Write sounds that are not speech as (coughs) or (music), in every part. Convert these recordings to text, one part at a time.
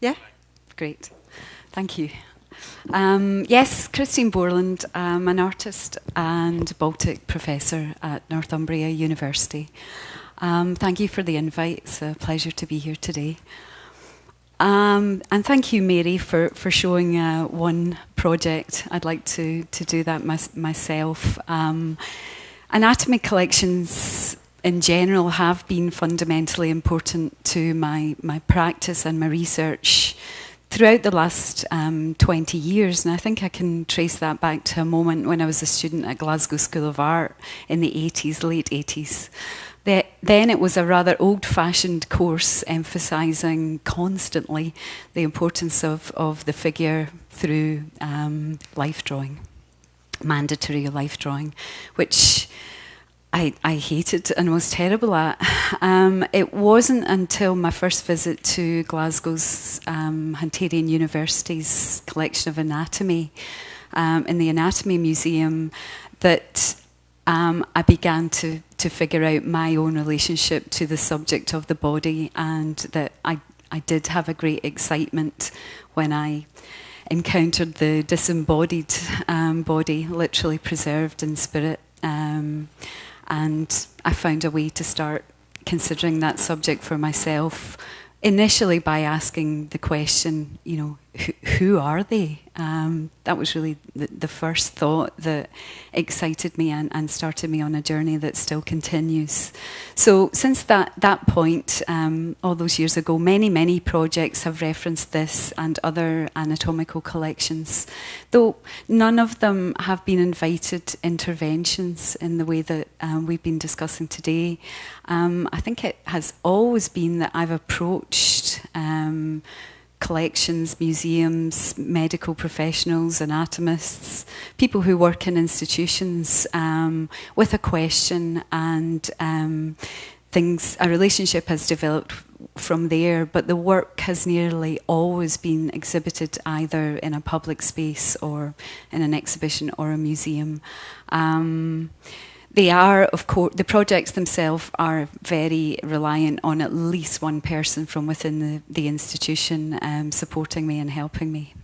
Yeah? Great. Thank you. Um, yes, Christine Borland. I'm an artist and Baltic professor at Northumbria University. Um, thank you for the invite. It's a pleasure to be here today. Um, and thank you, Mary, for, for showing uh, one project. I'd like to, to do that my, myself. Um, anatomy collections in general have been fundamentally important to my, my practice and my research throughout the last um, 20 years. And I think I can trace that back to a moment when I was a student at Glasgow School of Art in the 80s, late 80s. The, then it was a rather old-fashioned course emphasising constantly the importance of, of the figure through um, life drawing, mandatory life drawing, which I, I hated and was terrible at. Um, it wasn't until my first visit to Glasgow's um, Hunterian University's collection of anatomy um, in the Anatomy Museum that um, I began to, to figure out my own relationship to the subject of the body and that I, I did have a great excitement when I encountered the disembodied um, body, literally preserved in spirit. Um, and I found a way to start considering that subject for myself initially by asking the question, you know, who, are they? Um, that was really the, the, first thought that excited me and, and, started me on a journey that still continues. So since that, that point, um, all those years ago, many, many projects have referenced this and other anatomical collections, though none of them have been invited interventions in the way that um, we've been discussing today. Um, I think it has always been that I've approached um, collections, museums, medical professionals, anatomists, people who work in institutions um, with a question and um, things, a relationship has developed from there, but the work has nearly always been exhibited either in a public space or in an exhibition or a museum. Um, they are, of course, the projects themselves are very reliant on at least one person from within the, the institution um, supporting me and helping me.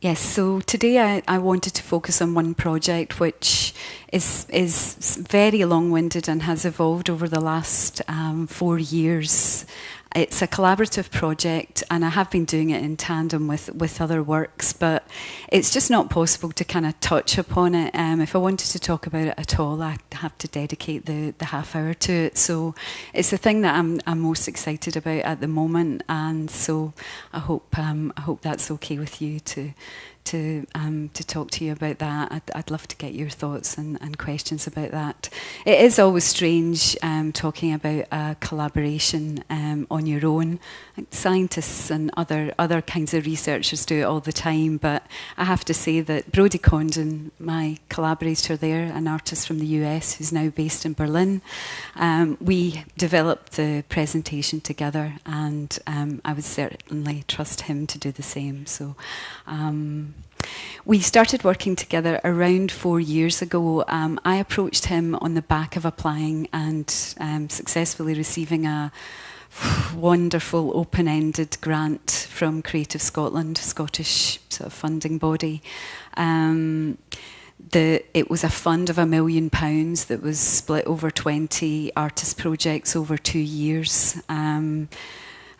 Yes, so today I, I wanted to focus on one project which is, is very long-winded and has evolved over the last um, four years it's a collaborative project and I have been doing it in tandem with, with other works, but it's just not possible to kind of touch upon it. Um, if I wanted to talk about it at all, I'd have to dedicate the, the half hour to it. So it's the thing that I'm, I'm most excited about at the moment. And so I hope, um, I hope that's okay with you to, to um, to talk to you about that. I'd, I'd love to get your thoughts and, and questions about that. It is always strange um, talking about a collaboration um, on your own. Scientists and other other kinds of researchers do it all the time, but I have to say that Brody Condon, my collaborator there, an artist from the US who's now based in Berlin, um, we developed the presentation together, and um, I would certainly trust him to do the same. So. We started working together around four years ago. Um, I approached him on the back of applying and um, successfully receiving a wonderful open-ended grant from Creative Scotland, Scottish sort of funding body. Um, the, it was a fund of a million pounds that was split over 20 artist projects over two years. Um,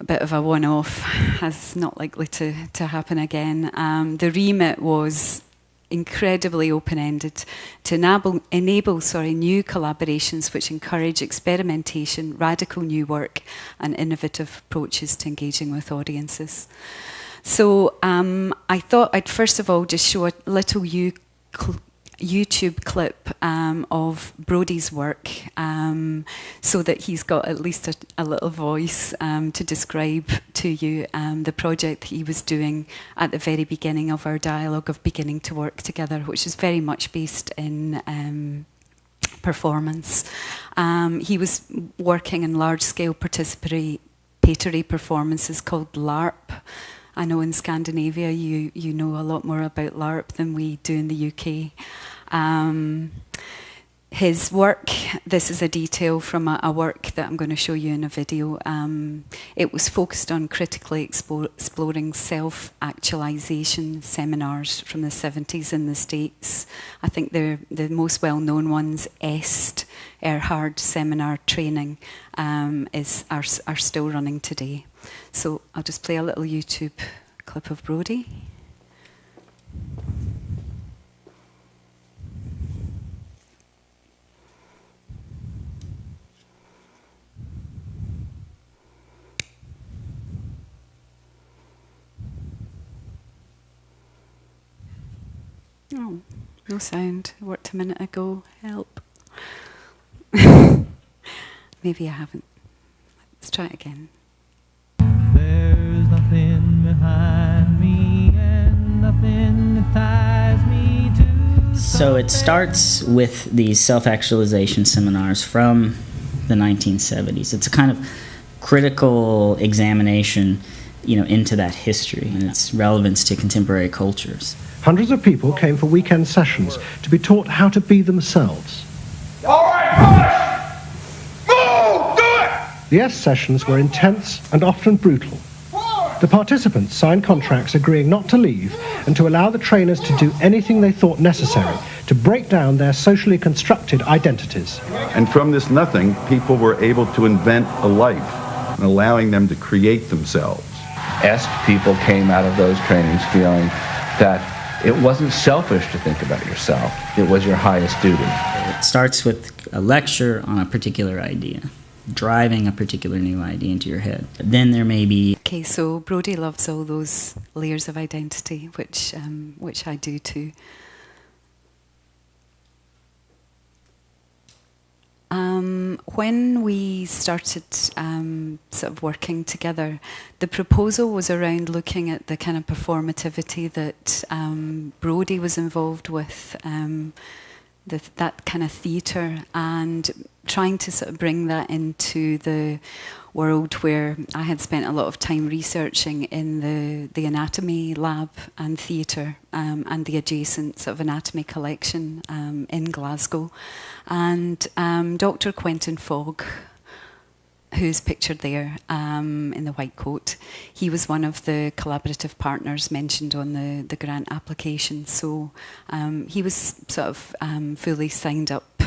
a bit of a one-off, as not likely to, to happen again. Um, the remit was incredibly open-ended to enable, enable sorry, new collaborations which encourage experimentation, radical new work and innovative approaches to engaging with audiences. So um, I thought I'd first of all just show a little you YouTube clip um, of Brody's work um, so that he's got at least a, a little voice um, to describe to you um, the project he was doing at the very beginning of our dialogue of beginning to work together, which is very much based in um, performance. Um, he was working in large-scale participatory performances called LARP, I know in Scandinavia you, you know a lot more about LARP than we do in the UK. Um, his work, this is a detail from a, a, work that I'm going to show you in a video. Um, it was focused on critically exploring self-actualization seminars from the 70s in the States. I think the the most well-known ones, EST, Erhard Seminar Training, um, is are, are still running today. So I'll just play a little YouTube clip of Brody. Oh, no sound. It worked a minute ago. Help. (laughs) Maybe I haven't. Let's try it again. There's nothing behind me and nothing that ties me to So it starts with these self-actualization seminars from the 1970s. It's a kind of critical examination, you know, into that history and its relevance to contemporary cultures. Hundreds of people came for weekend sessions to be taught how to be themselves. All right, push! Move! The S sessions were intense and often brutal. The participants signed contracts agreeing not to leave and to allow the trainers to do anything they thought necessary to break down their socially constructed identities. And from this nothing, people were able to invent a life, allowing them to create themselves. EST people came out of those trainings feeling that it wasn't selfish to think about yourself. It was your highest duty. It starts with a lecture on a particular idea, driving a particular new idea into your head. Then there may be. Okay, so Brody loves all those layers of identity, which um, which I do too. Um, when we started um, sort of working together, the proposal was around looking at the kind of performativity that um, Brody was involved with, um, the, that kind of theatre, and trying to sort of bring that into the world where I had spent a lot of time researching in the, the anatomy lab and theatre um, and the adjacent sort of anatomy collection um, in Glasgow. And um, Dr. Quentin Fogg, who's pictured there um, in the white coat, he was one of the collaborative partners mentioned on the, the grant application. So um, he was sort of um, fully signed up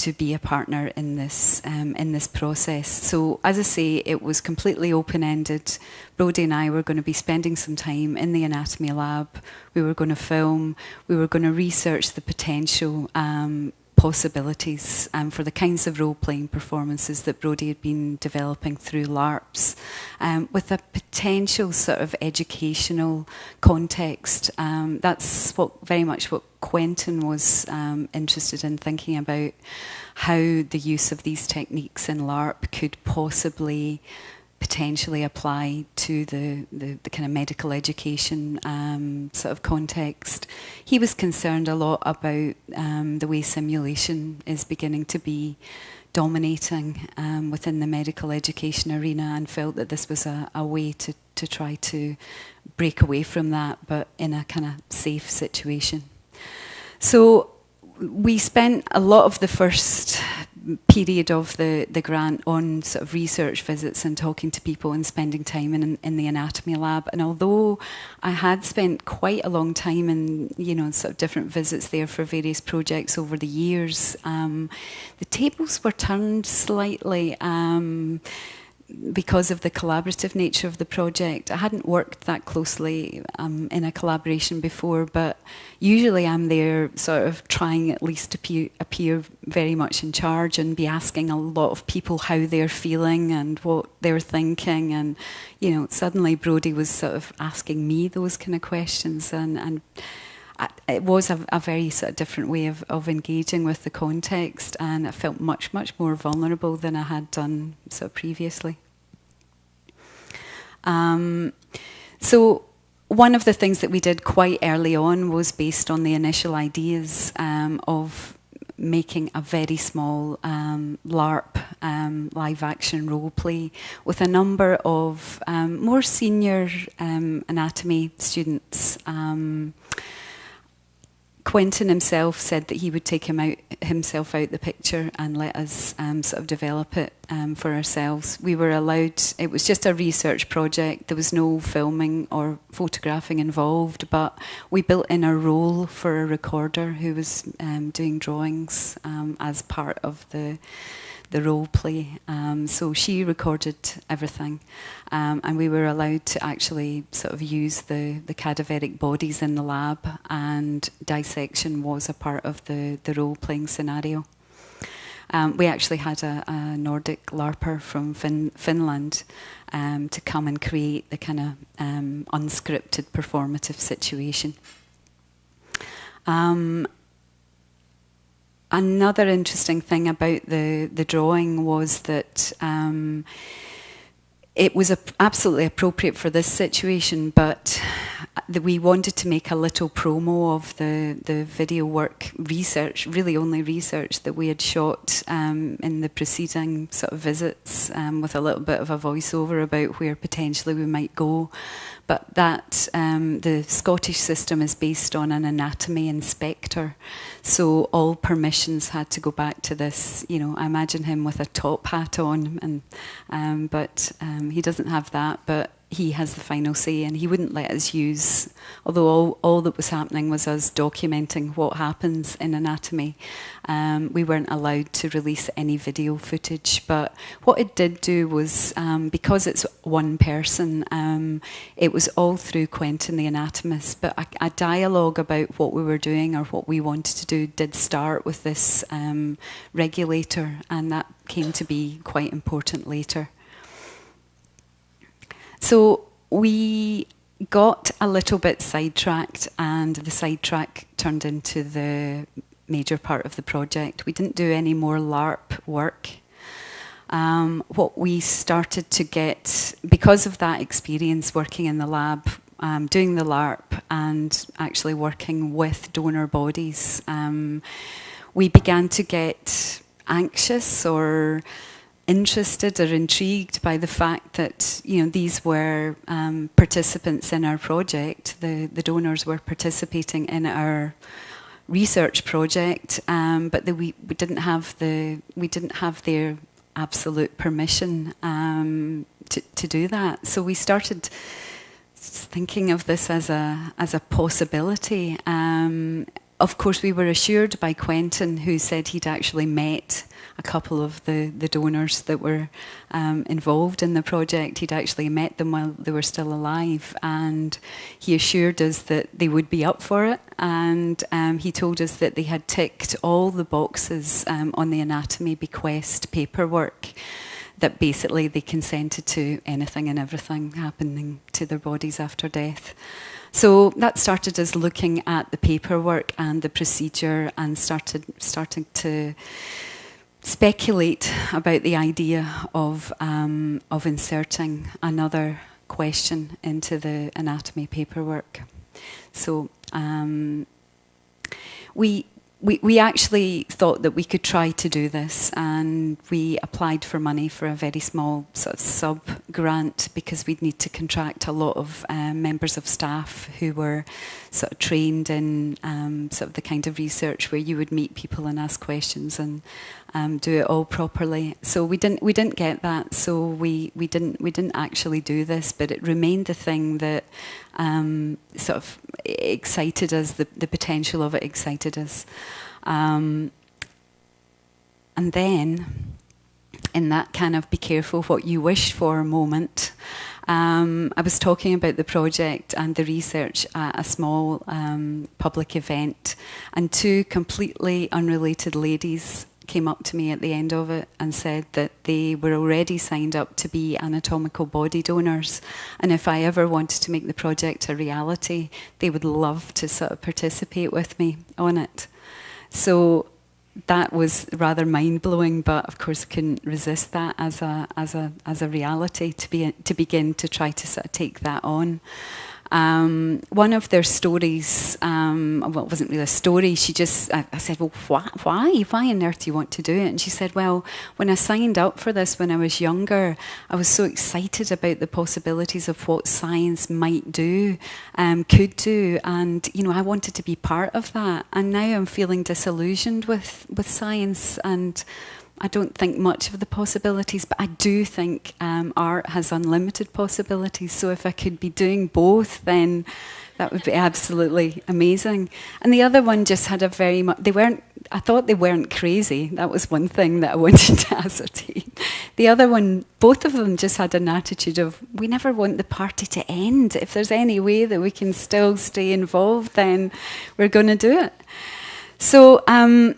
to be a partner in this um, in this process. So as I say, it was completely open ended. Brody and I were going to be spending some time in the anatomy lab. We were going to film. We were going to research the potential um, possibilities um, for the kinds of role-playing performances that Brody had been developing through LARPs, um, with a potential sort of educational context. Um, that's what very much what Quentin was um, interested in thinking about how the use of these techniques in LARP could possibly potentially apply to the, the, the, kind of medical education um, sort of context. He was concerned a lot about um, the way simulation is beginning to be dominating um, within the medical education arena and felt that this was a, a way to, to try to break away from that but in a kind of safe situation. So we spent a lot of the first period of the, the grant on sort of research visits and talking to people and spending time in, in the anatomy lab. And although I had spent quite a long time in, you know, sort of different visits there for various projects over the years, um, the tables were turned slightly. Um, because of the collaborative nature of the project, I hadn't worked that closely um, in a collaboration before, but usually I'm there sort of trying at least to appear, very much in charge and be asking a lot of people how they're feeling and what they're thinking. And, you know, suddenly Brody was sort of asking me those kind of questions and, and it was a, a, very sort of different way of, of engaging with the context and I felt much, much more vulnerable than I had done sort of previously. Um, so one of the things that we did quite early on was based on the initial ideas um, of making a very small um, LARP um, live action role play with a number of um, more senior um, anatomy students. Quentin himself said that he would take him out himself out the picture and let us um, sort of develop it um, for ourselves. We were allowed. It was just a research project. There was no filming or photographing involved, but we built in a role for a recorder who was um, doing drawings um, as part of the the role play. Um, so she recorded everything, um, and we were allowed to actually sort of use the, the cadaveric bodies in the lab, and dissection was a part of the, the role playing scenario. Um, we actually had a, a Nordic LARPer from fin- Finland um, to come and create the kind of um, unscripted performative situation. Um, another interesting thing about the, the drawing was that um, it was absolutely appropriate for this situation, but we wanted to make a little promo of the, the video work research, really only research that we had shot um, in the preceding sort of visits um, with a little bit of a voiceover about where potentially we might go. But that um, the Scottish system is based on an anatomy inspector, so all permissions had to go back to this. You know, I imagine him with a top hat on, and um, but um, he doesn't have that. But he has the final say and he wouldn't let us use, although all, all that was happening was us documenting what happens in anatomy. Um, we weren't allowed to release any video footage, but what it did do was, um, because it's one person, um, it was all through Quentin the anatomist, but a, a, dialogue about what we were doing or what we wanted to do did start with this um, regulator, and that came to be quite important later. So we got a little bit sidetracked, and the sidetrack turned into the major part of the project. We didn't do any more LARP work. Um, what we started to get, because of that experience working in the lab, um, doing the LARP, and actually working with donor bodies, um, we began to get anxious or interested or intrigued by the fact that you know these were um, participants in our project. The the donors were participating in our research project, um, but the, we we didn't have the we didn't have their absolute permission um, to to do that. So we started thinking of this as a as a possibility. Um, of course, we were assured by Quentin, who said he'd actually met a couple of the, the donors that were um, involved in the project. He'd actually met them while they were still alive, and he assured us that they would be up for it. And um, he told us that they had ticked all the boxes um, on the anatomy bequest paperwork that basically they consented to anything and everything happening to their bodies after death. So that started us looking at the paperwork and the procedure and started starting to speculate about the idea of um, of inserting another question into the anatomy paperwork. So um, we we, we actually thought that we could try to do this and we applied for money for a very small sort of sub grant because we'd need to contract a lot of um, members of staff who were sort of trained in um, sort of the kind of research where you would meet people and ask questions and um, do it all properly. So we didn't we didn't get that. So we, we didn't we didn't actually do this, but it remained the thing that um, sort of excited us. The the potential of it excited us, um, and then in that kind of be careful what you wish for moment. Um, I was talking about the project and the research at a small um, public event, and two completely unrelated ladies came up to me at the end of it and said that they were already signed up to be anatomical body donors. And if I ever wanted to make the project a reality, they would love to sort of participate with me on it. So that was rather mind blowing, but of course couldn't resist that as a as a as a reality to be to begin to try to sort of take that on. Um, one of their stories, um, well, it wasn't really a story. She just, I, I said, well, why, why, why on earth do you want to do it? And she said, well, when I signed up for this when I was younger, I was so excited about the possibilities of what science might do, um, could do, and you know, I wanted to be part of that. And now I'm feeling disillusioned with with science and. I don't think much of the possibilities, but I do think um, art has unlimited possibilities. So if I could be doing both, then that would be absolutely amazing. And the other one just had a very much, they weren't, I thought they weren't crazy. That was one thing that I (laughs) wanted to ascertain. The other one, both of them just had an attitude of, we never want the party to end. If there's any way that we can still stay involved, then we're going to do it. So, um,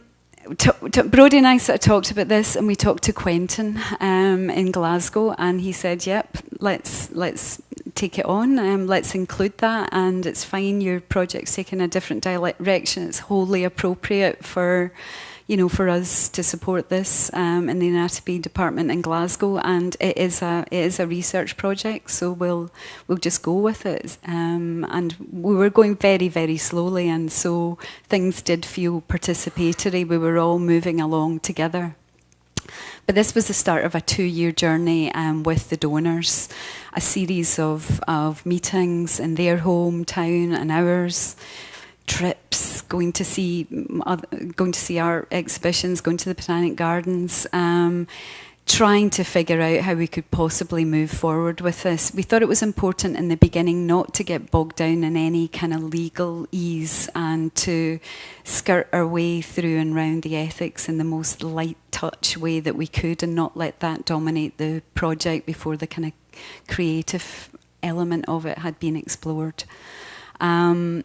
Brody and I sort of talked about this, and we talked to Quentin um, in Glasgow, and he said, "Yep, let's let's take it on. Um, let's include that, and it's fine. Your project's taking a different direction. It's wholly appropriate for." You know, for us to support this um, in the anatomy department in Glasgow, and it is a it is a research project, so we'll we'll just go with it. Um, and we were going very very slowly, and so things did feel participatory. We were all moving along together. But this was the start of a two-year journey um, with the donors, a series of, of meetings in their hometown and ours trips, going to see going to see our exhibitions, going to the Botanic Gardens, um, trying to figure out how we could possibly move forward with this. We thought it was important in the beginning not to get bogged down in any kind of legalese and to skirt our way through and round the ethics in the most light touch way that we could and not let that dominate the project before the kind of creative element of it had been explored. Um,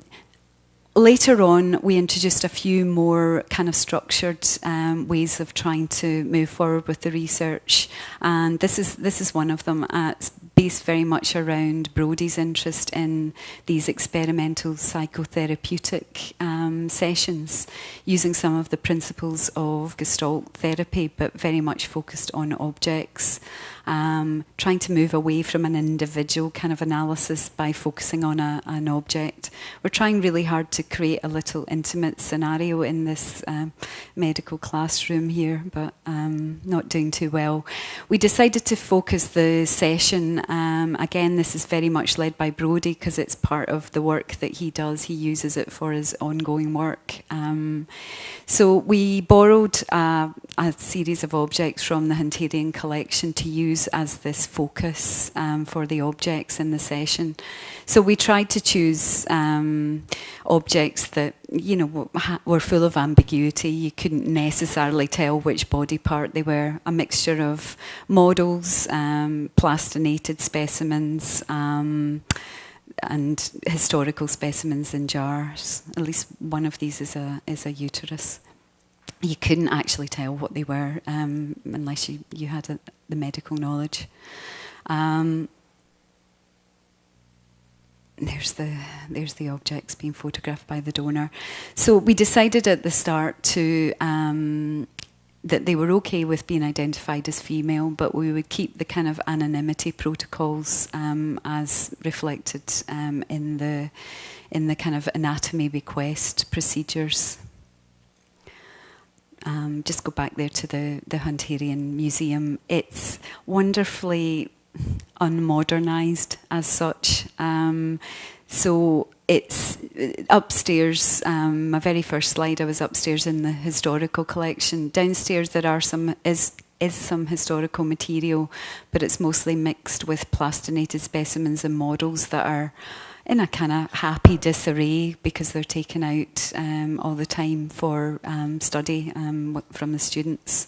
later on, we introduced a few more kind of structured um, ways of trying to move forward with the research, and this is this is one of them. Uh, it's based very much around Brody's interest in these experimental psychotherapeutic um, sessions, using some of the principles of Gestalt therapy, but very much focused on objects um, trying to move away from an individual kind of analysis by focusing on a, an object. We're trying really hard to create a little intimate scenario in this um, medical classroom here, but um, not doing too well. We decided to focus the session. Um, again, this is very much led by Brody because it's part of the work that he does. He uses it for his ongoing work. Um, so we borrowed uh, a series of objects from the Hunterian collection to use as this focus um, for the objects in the session. So we tried to choose um, objects that you know were full of ambiguity. You couldn't necessarily tell which body part they were. A mixture of models, um, plastinated specimens. Um, and historical specimens in jars. At least one of these is a is a uterus you couldn't actually tell what they were um, unless you, you had a, the medical knowledge. Um, there's the there's the objects being photographed by the donor. So we decided at the start to um, that they were okay with being identified as female, but we would keep the kind of anonymity protocols um, as reflected um, in the in the kind of anatomy bequest procedures um, just go back there to the, the Hunterian Museum. It's wonderfully unmodernized as such. Um, so it's upstairs. Um, my very first slide, I was upstairs in the historical collection. Downstairs, there are some is is some historical material, but it's mostly mixed with plastinated specimens and models that are in a kind of happy disarray because they're taken out um, all the time for um, study um, from the students.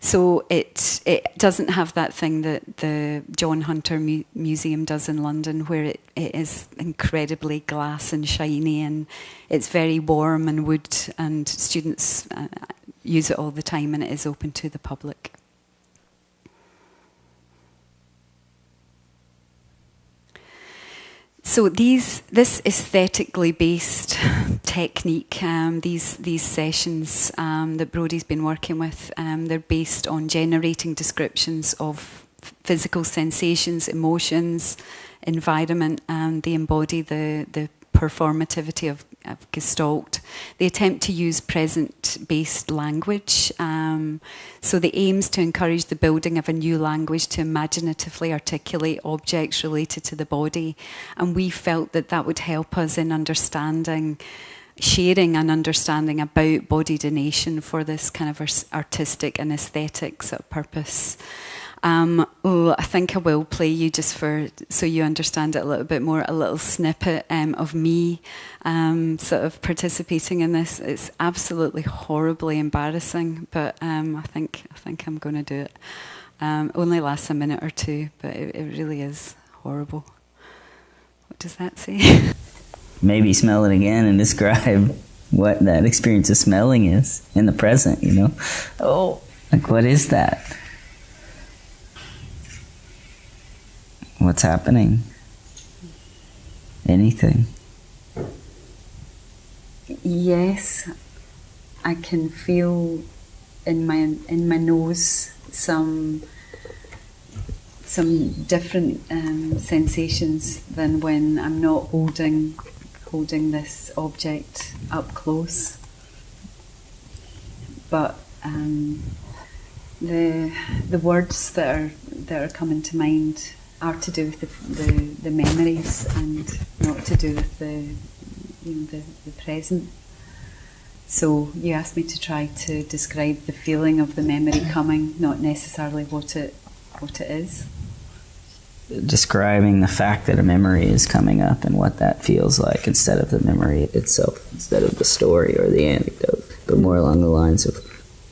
So it it doesn't have that thing that the John Hunter Mu Museum does in London, where it, it is incredibly glass and shiny, and it's very warm and wood, and students uh, use it all the time, and it is open to the public. So these, this aesthetically based (laughs) technique, um, these these sessions um, that Brody's been working with, um, they're based on generating descriptions of physical sensations, emotions, environment, and they embody the, the performativity of, of Gestalt. They attempt to use present-based language. Um, so the aims to encourage the building of a new language to imaginatively articulate objects related to the body. And we felt that that would help us in understanding sharing and understanding about body donation for this kind of artistic and aesthetic sort of purpose. Um, oh, I think I will play you just for so you understand it a little bit more. A little snippet um, of me um, sort of participating in this. It's absolutely horribly embarrassing, but um, I think I think I'm going to do it. Um, only lasts a minute or two, but it, it really is horrible. What does that say? (laughs) Maybe smell it again and describe what that experience of smelling is in the present. You know, oh, like what is that? What's happening? Anything? Yes, I can feel in my in my nose some some different um, sensations than when I'm not holding holding this object up close. But um, the the words that are that are coming to mind are to do with the, the, the memories and not to do with the, you know, the, the present. So you asked me to try to describe the feeling of the memory coming, not necessarily what it what it is. Describing the fact that a memory is coming up and what that feels like instead of the memory itself, instead of the story or the anecdote, but more along the lines of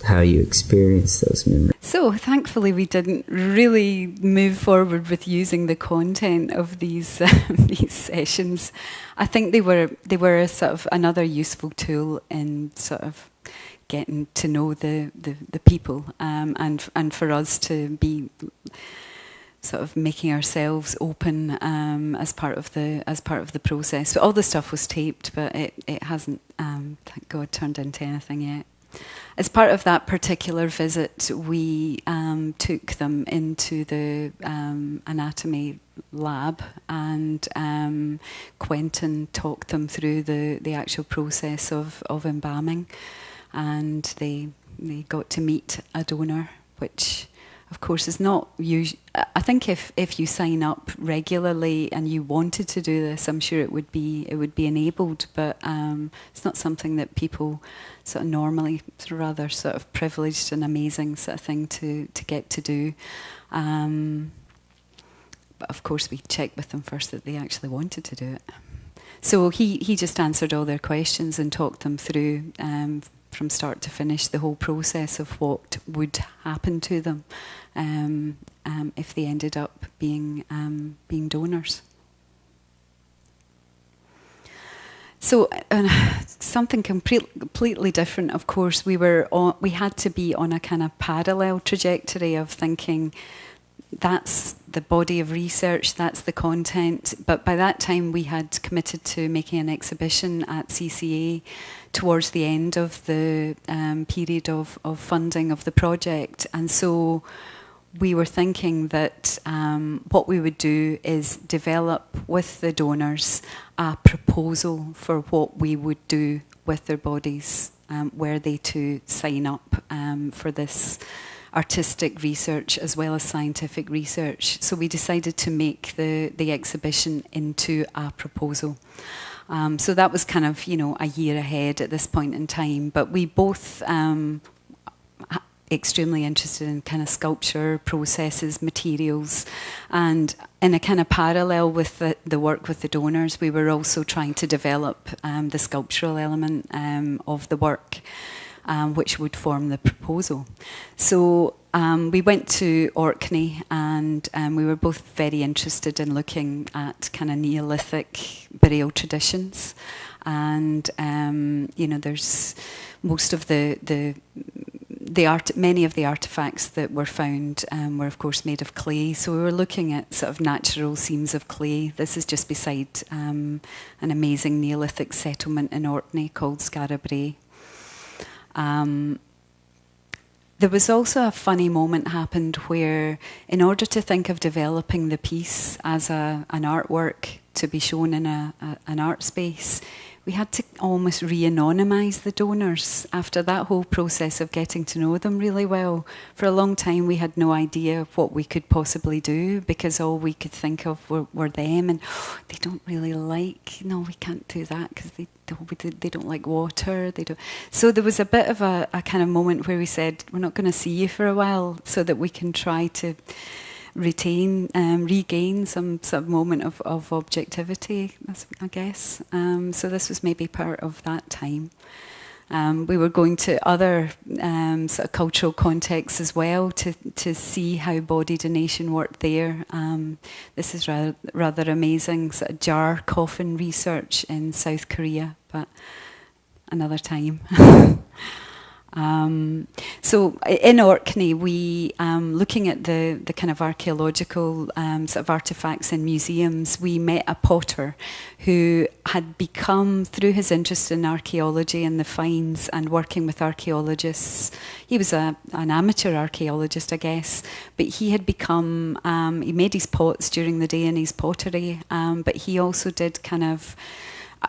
how you experience those memories. So, thankfully, we didn't really move forward with using the content of these uh, (laughs) these sessions. I think they were they were a sort of another useful tool in sort of getting to know the the, the people um, and and for us to be sort of making ourselves open um, as part of the as part of the process. So all the stuff was taped, but it it hasn't, um, thank God, turned into anything yet. As part of that particular visit, we um, took them into the um, anatomy lab, and um, Quentin talked them through the, the actual process of, of embalming, and they they got to meet a donor, which of course, is not. I think if, if you sign up regularly and you wanted to do this, I'm sure it would be it would be enabled. But um, it's not something that people sort of normally, rather sort of privileged and amazing sort of thing to to get to do. Um, but of course, we checked with them first that they actually wanted to do it. So he, he just answered all their questions and talked them through um, from start to finish the whole process of what would happen to them um, um, if they ended up being um, being donors. So uh, (sighs) something complete, completely different. Of course, we were on, we had to be on a kind of parallel trajectory of thinking that's the body of research, that's the content. But by that time, we had committed to making an exhibition at CCA towards the end of the um, period of, of funding of the project. And so we were thinking that um, what we would do is develop with the donors a proposal for what we would do with their bodies um, were they to sign up um, for this artistic research as well as scientific research. So we decided to make the, the exhibition into a proposal. Um, so that was kind of, you know, a year ahead at this point in time. But we both um, extremely interested in kind of sculpture processes, materials, and in a kind of parallel with the, the work with the donors, we were also trying to develop um, the sculptural element um, of the work um, which would form the proposal. So um, we went to Orkney and um, we were both very interested in looking at kind of Neolithic burial traditions. And, um, you know, there's most of the, the the art, many of the artifacts that were found um, were, of course, made of clay. So we were looking at sort of natural seams of clay. This is just beside um, an amazing Neolithic settlement in Orkney called Skara Brae. Um, there was also a funny moment happened where, in order to think of developing the piece as a, an artwork to be shown in a, a, an art space, we had to almost re-anonymise the donors after that whole process of getting to know them really well. For a long time, we had no idea what we could possibly do because all we could think of were, were them, and oh, they don't really like. No, we can't do that because they don't, they don't like water. They don't. So there was a bit of a, a kind of moment where we said, "We're not going to see you for a while, so that we can try to." Retain, um, regain some of moment of, of objectivity, I guess. Um, so this was maybe part of that time. Um, we were going to other um, sort of cultural contexts as well to, to see how body donation worked there. Um, this is rather, rather amazing sort of jar coffin research in South Korea, but another time. (laughs) Um, so in Orkney, we um, looking at the the kind of archaeological um, sort of artifacts in museums. We met a potter who had become through his interest in archaeology and the finds and working with archaeologists. He was a an amateur archaeologist, I guess, but he had become um, he made his pots during the day in his pottery, um, but he also did kind of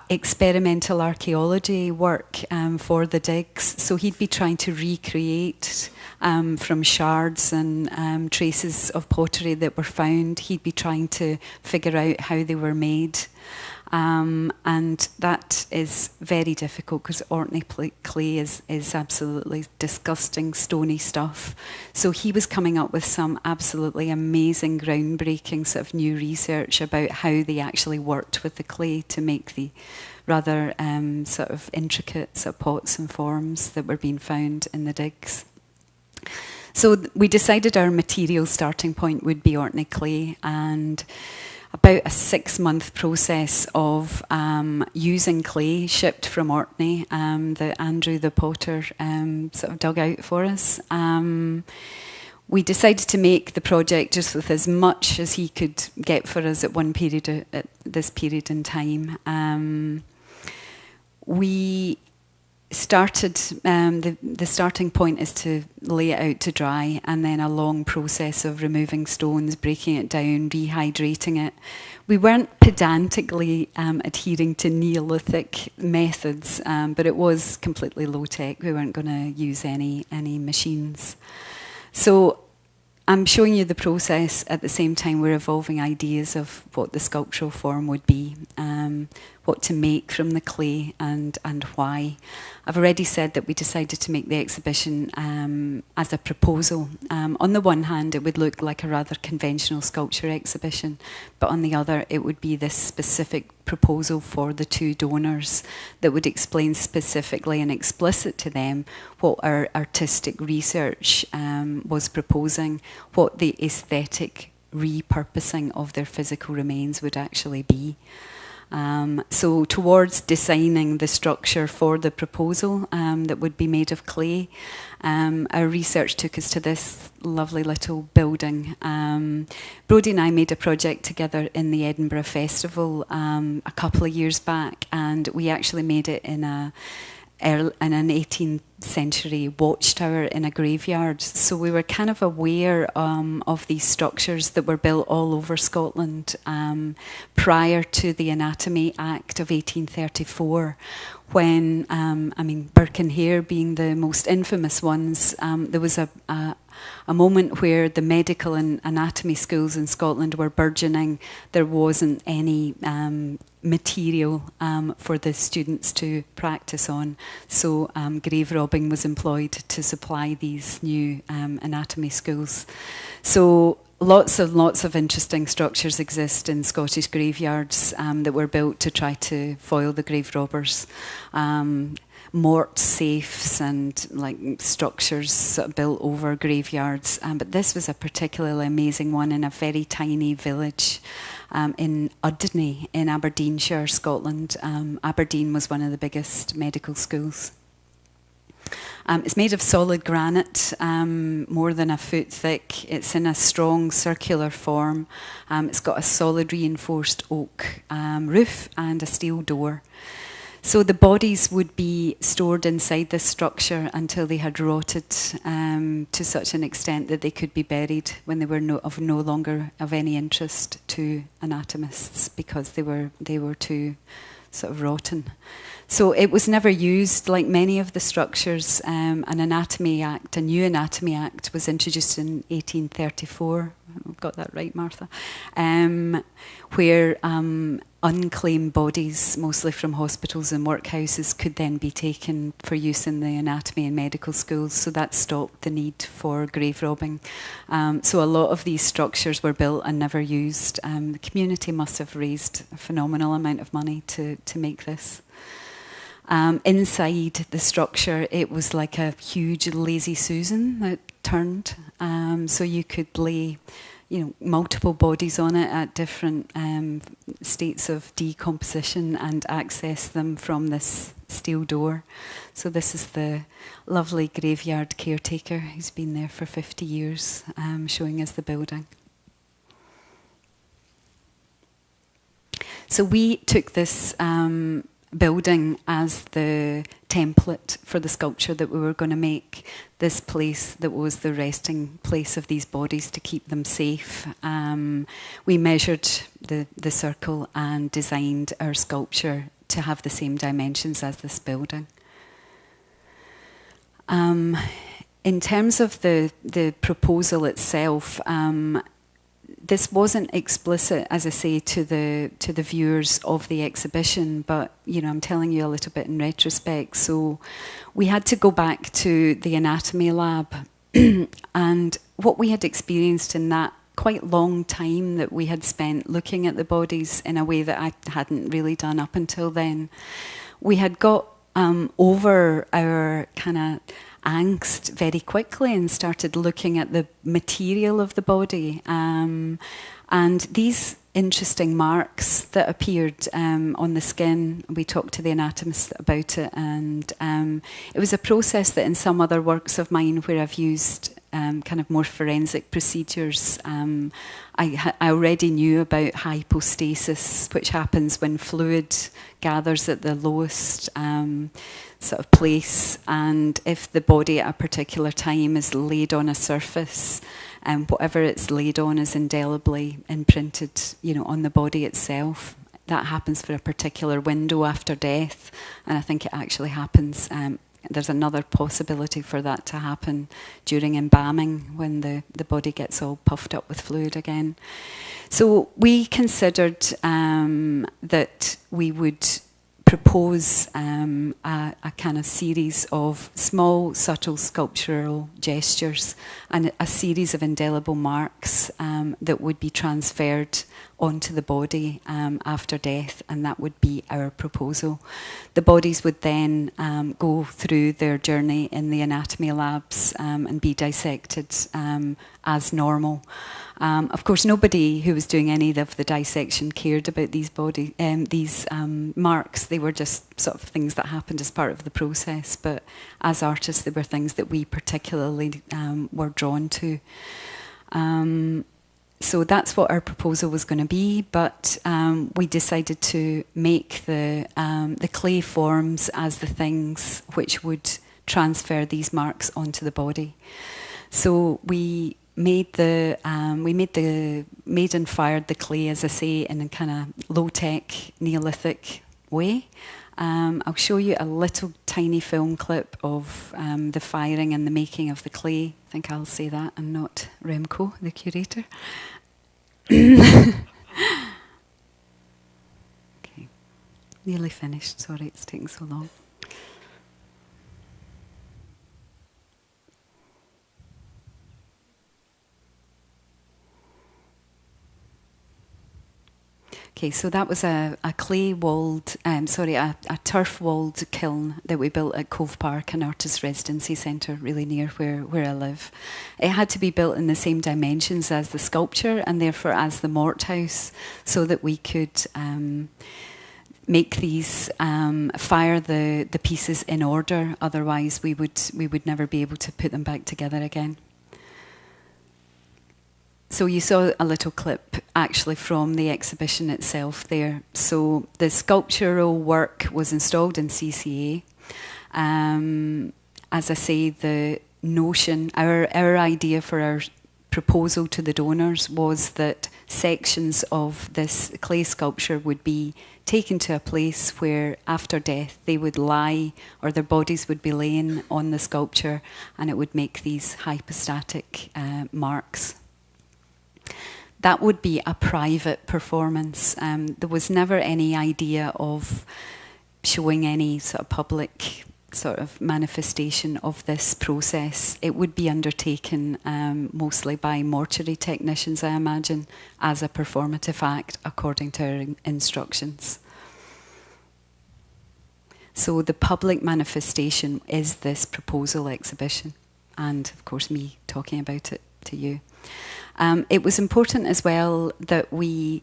experimental archaeology work um, for the digs. So he'd be trying to recreate um, from shards and um, traces of pottery that were found. He'd be trying to figure out how they were made. Um, and that is very difficult because Orkney clay is, is absolutely disgusting, stony stuff. So he was coming up with some absolutely amazing, groundbreaking sort of new research about how they actually worked with the clay to make the rather um, sort of intricate sort of pots and forms that were being found in the digs. So we decided our material starting point would be Orkney clay and about a six month process of um, using clay shipped from Orkney um, that Andrew the potter um, sort of dug out for us. Um, we decided to make the project just with as much as he could get for us at one period at this period in time. Um, we started um, the the starting point is to lay it out to dry and then a long process of removing stones breaking it down rehydrating it. We weren't pedantically um, adhering to neolithic methods um, but it was completely low tech we weren't going to use any any machines. So I'm showing you the process. At the same time we're evolving ideas of what the sculptural form would be, um, what to make from the clay and, and why. I've already said that we decided to make the exhibition um, as a proposal. Um, on the one hand, it would look like a rather conventional sculpture exhibition, but on the other, it would be this specific proposal for the two donors that would explain specifically and explicit to them what our artistic research um, was proposing, what the aesthetic repurposing of their physical remains would actually be. Um, so towards designing the structure for the proposal um, that would be made of clay, um, our research took us to this lovely little building. Um, Brody and I made a project together in the Edinburgh Festival um, a couple of years back, and we actually made it in a in an 18th century watchtower in a graveyard. So we were kind of aware um, of these structures that were built all over Scotland um, prior to the Anatomy Act of 1834, when, um, I mean, Burke and Hare being the most infamous ones, um, there was a, a, a moment where the medical and anatomy schools in Scotland were burgeoning. There wasn't any um, material um, for the students to practice on. So um, grave robbing was employed to supply these new um, anatomy schools. So lots and lots of interesting structures exist in Scottish graveyards um, that were built to try to foil the grave robbers. Um, mort safes and like structures built over graveyards. Um, but this was a particularly amazing one in a very tiny village um, in Udny in Aberdeenshire, Scotland. Um, Aberdeen was one of the biggest medical schools. Um, it's made of solid granite, um, more than a foot thick. It's in a strong circular form. Um, it's got a solid reinforced oak um, roof and a steel door. So the bodies would be stored inside this structure until they had rotted um, to such an extent that they could be buried when they were no, of no longer of any interest to anatomists because they were they were too sort of rotten. So it was never used like many of the structures. Um, an Anatomy Act, a new Anatomy Act, was introduced in 1834. I've got that right, Martha. Um, where um, unclaimed bodies, mostly from hospitals and workhouses, could then be taken for use in the anatomy and medical schools. So that stopped the need for grave robbing. Um, so a lot of these structures were built and never used. Um, the community must have raised a phenomenal amount of money to, to make this. Um, inside the structure, it was like a huge lazy Susan that turned. Um, so you could lay, you know, multiple bodies on it at different um, states of decomposition and access them from this steel door. So this is the lovely graveyard caretaker who's been there for 50 years, um, showing us the building. So we took this um, building as the template for the sculpture that we were going to make this place that was the resting place of these bodies to keep them safe. Um, we measured the, the circle and designed our sculpture to have the same dimensions as this building. Um, in terms of the, the proposal itself, um, this wasn't explicit, as I say, to the to the viewers of the exhibition, but you know, I'm telling you a little bit in retrospect. So, we had to go back to the anatomy lab, (clears throat) and what we had experienced in that quite long time that we had spent looking at the bodies in a way that I hadn't really done up until then, we had got um, over our kind of angst very quickly and started looking at the material of the body. Um, and these interesting marks that appeared um, on the skin, we talked to the anatomist about it, and um, it was a process that in some other works of mine where I've used um, kind of more forensic procedures. I, I, already knew about hypostasis, which happens when fluid gathers at the lowest um, sort of place, and if the body at a particular time is laid on a surface, and um, whatever it's laid on is indelibly imprinted, you know, on the body itself. That happens for a particular window after death, and I think it actually happens um, there's another possibility for that to happen during embalming when the, the body gets all puffed up with fluid again. So we considered um, that we would propose um, a, a, kind of series of small, subtle sculptural gestures and a series of indelible marks um, that would be transferred onto the body um, after death, and that would be our proposal. The bodies would then um, go through their journey in the anatomy labs um, and be dissected um, as normal. Um, of course, nobody who was doing any of the dissection cared about these body, um, these marks. They were just sort of things that happened as part of the process. But as artists, they were things that we particularly were drawn to. Um, so that's what our proposal was going to be, but um, we decided to make the, um, the clay forms as the things which would transfer these marks onto the body. So we made the um, we made the made and fired the clay, as I say, in a kind of low tech Neolithic way. Um, I'll show you a little tiny film clip of um, the firing and the making of the clay. I think I'll say that and not Remco, the curator. (coughs) okay, nearly finished. Sorry it's taking so long. Okay, so that was a, a clay walled, um, sorry, a, a turf walled kiln that we built at Cove Park, an artist residency centre really near where, where I live. It had to be built in the same dimensions as the sculpture and therefore as the mort house so that we could um, make these, um, fire the, the pieces in order, otherwise we would, we would never be able to put them back together again. So you saw a little clip actually from the exhibition itself there. So the sculptural work was installed in CCA. Um, as I say, the notion, our, our idea for our proposal to the donors was that sections of this clay sculpture would be taken to a place where after death they would lie or their bodies would be laying on the sculpture and it would make these hypostatic uh, marks. That would be a private performance. Um, there was never any idea of showing any sort of public sort of manifestation of this process. It would be undertaken um, mostly by mortuary technicians, I imagine, as a performative act according to our instructions. So the public manifestation is this proposal exhibition, and of course, me talking about it to you. Um, it was important as well that we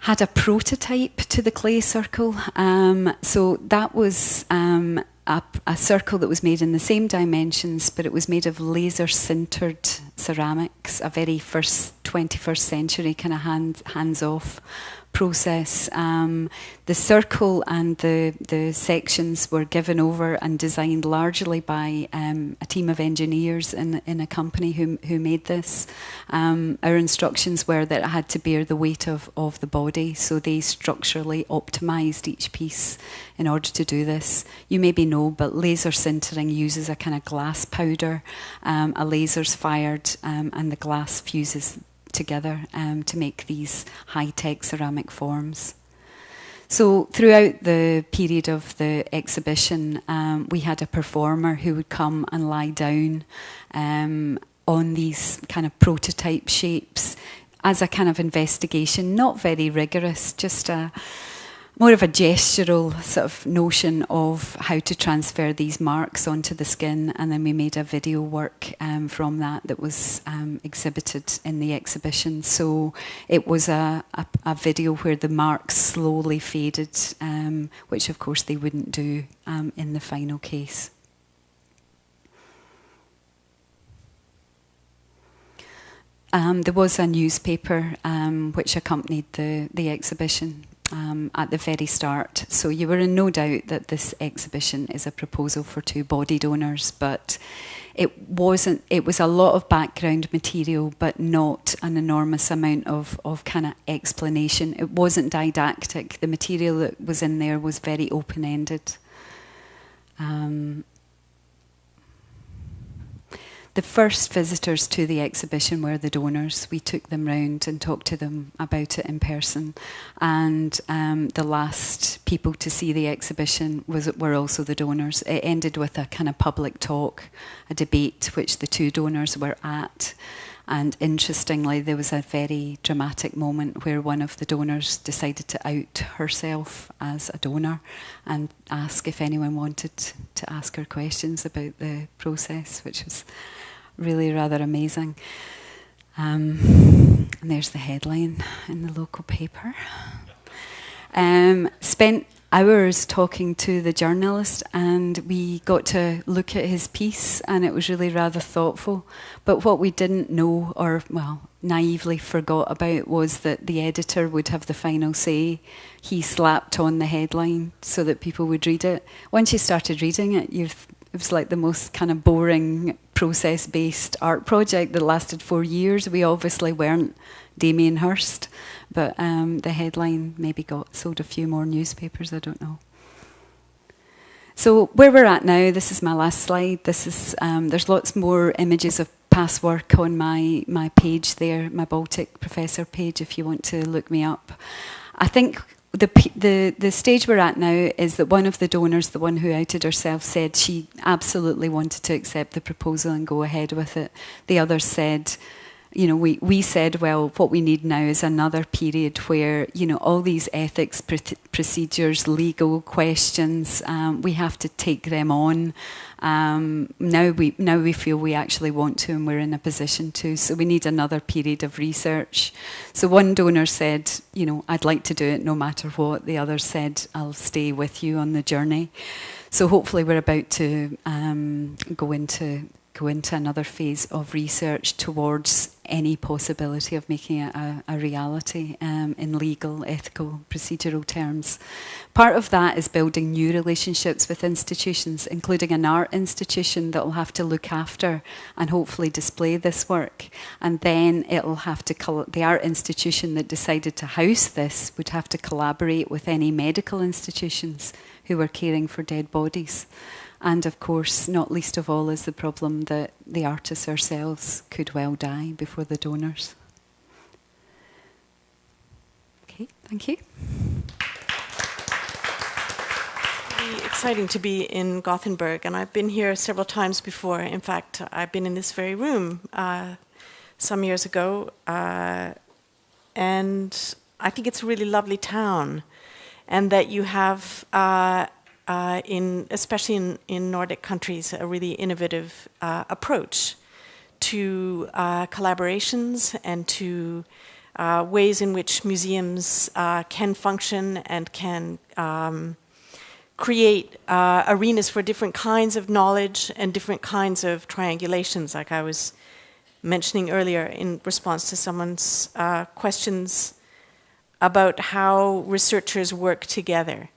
had a prototype to the clay circle. Um, so that was um, a, a, circle that was made in the same dimensions, but it was made of laser sintered ceramics, a very first 21st century kind of hand, hands off process. Um, the circle and the, the sections were given over and designed largely by um, a team of engineers in, in a company who, who made this. Um, our instructions were that it had to bear the weight of, of the body, so they structurally optimized each piece in order to do this. You maybe know, but laser sintering uses a kind of glass powder. Um, a laser's fired um, and the glass fuses together um, to make these high-tech ceramic forms. So throughout the period of the exhibition, um, we had a performer who would come and lie down um, on these kind of prototype shapes as a kind of investigation, not very rigorous, just a more of a gestural sort of notion of how to transfer these marks onto the skin, and then we made a video work um, from that that was um, exhibited in the exhibition. So it was a, a, a video where the marks slowly faded, um, which of course they wouldn't do um, in the final case. Um, there was a newspaper um, which accompanied the, the exhibition um, at the very start. So you were in no doubt that this exhibition is a proposal for two body donors, but it wasn't. It was a lot of background material, but not an enormous amount of, of kind of explanation. It wasn't didactic. The material that was in there was very open ended. Um, the first visitors to the exhibition were the donors. We took them round and talked to them about it in person. And um, the last people to see the exhibition was, were also the donors. It ended with a kind of public talk, a debate, which the two donors were at. And interestingly, there was a very dramatic moment where one of the donors decided to out herself as a donor and ask if anyone wanted to ask her questions about the process, which was really rather amazing. Um, and there's the headline in the local paper. Um, spent hours talking to the journalist, and we got to look at his piece, and it was really rather thoughtful. But what we didn't know, or well, naively forgot about, was that the editor would have the final say. He slapped on the headline so that people would read it. Once you started reading it, you it was like the most kind of boring process based art project that lasted four years. We obviously weren't Damien Hirst, but um, the headline maybe got sold a few more newspapers, I don't know. So where we're at now, this is my last slide. This is um, there's lots more images of past work on my my page there, my Baltic Professor page, if you want to look me up. I think the, the, the stage we're at now is that one of the donors, the one who outed herself, said she absolutely wanted to accept the proposal and go ahead with it. The others said, you know, we, we said, well, what we need now is another period where, you know, all these ethics pr procedures, legal questions, um, we have to take them on. Um, now we now we feel we actually want to, and we're in a position to. So we need another period of research. So one donor said, you know, I'd like to do it no matter what. The other said, I'll stay with you on the journey. So hopefully we're about to um, go into go into another phase of research towards any possibility of making it a, a reality um, in legal, ethical, procedural terms. Part of that is building new relationships with institutions, including an art institution that will have to look after and hopefully display this work. And then it'll have to, the art institution that decided to house this would have to collaborate with any medical institutions who are caring for dead bodies. And of course, not least of all, is the problem that the artists ourselves could well die before the donors. Okay, thank you. Exciting to be in Gothenburg, and I've been here several times before. In fact, I've been in this very room uh, some years ago, uh, and I think it's a really lovely town, and that you have uh, uh, in especially in, in Nordic countries, a really innovative uh, approach to uh, collaborations and to uh, ways in which museums uh, can function and can um, create arenas for different kinds of knowledge and different kinds of triangulations, like I was mentioning earlier in response to someone's questions about how researchers work together.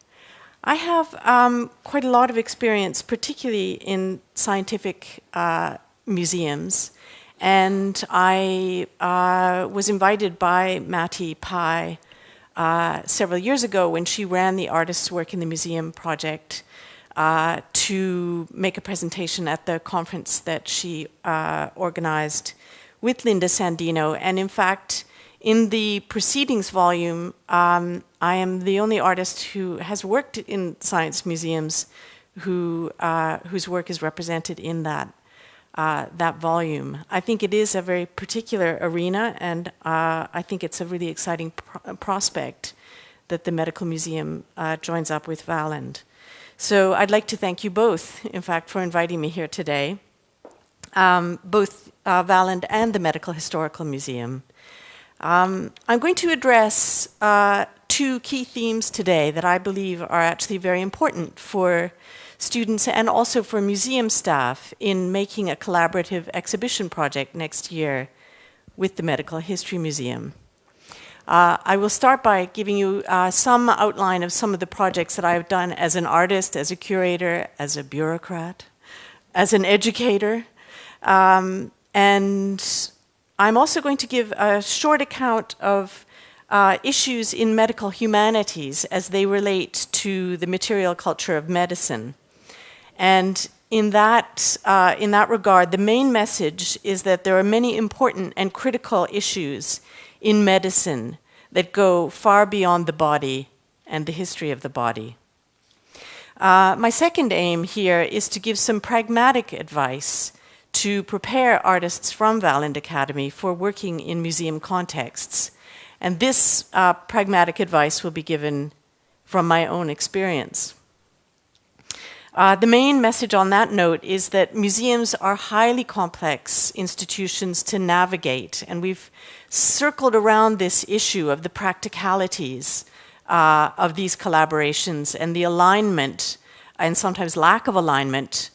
I have um, quite a lot of experience, particularly in scientific uh, museums. And I uh, was invited by Mattie Pai uh, several years ago when she ran the Artists Work in the Museum project uh, to make a presentation at the conference that she uh, organized with Linda Sandino. And in fact, in the proceedings volume, um, I am the only artist who has worked in science museums who, uh, whose work is represented in that, uh, that volume. I think it is a very particular arena, and uh, I think it's a really exciting pro prospect that the Medical Museum uh, joins up with Valand. So I'd like to thank you both, in fact, for inviting me here today, um, both uh, Valand and the Medical Historical Museum. Um, I'm going to address uh, two key themes today that I believe are actually very important for students and also for museum staff in making a collaborative exhibition project next year with the Medical History Museum. Uh, I will start by giving you uh, some outline of some of the projects that I've done as an artist, as a curator, as a bureaucrat, as an educator, um, and I'm also going to give a short account of uh, issues in medical humanities as they relate to the material culture of medicine. And in that, uh, in that regard, the main message is that there are many important and critical issues in medicine that go far beyond the body and the history of the body. Uh, my second aim here is to give some pragmatic advice to prepare artists from Valand Academy for working in museum contexts. And this uh, pragmatic advice will be given from my own experience. Uh, the main message on that note is that museums are highly complex institutions to navigate, and we've circled around this issue of the practicalities uh, of these collaborations and the alignment, and sometimes lack of alignment,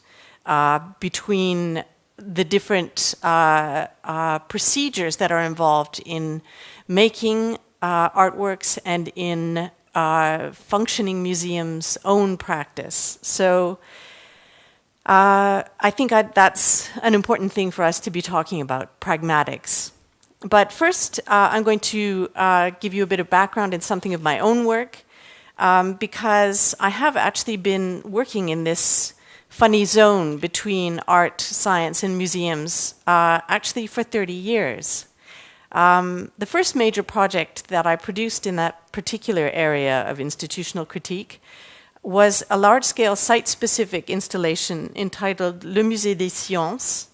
uh, between the different uh, uh, procedures that are involved in making uh, artworks and in uh, functioning museums' own practice. So uh, I think I, that's an important thing for us to be talking about, pragmatics. But first, uh, I'm going to give you a bit of background in something of my own work, um, because I have actually been working in this funny zone between art, science, and museums uh, actually for 30 years. Um, the first major project that I produced in that particular area of institutional critique was a large-scale site-specific installation entitled Le Musée des Sciences.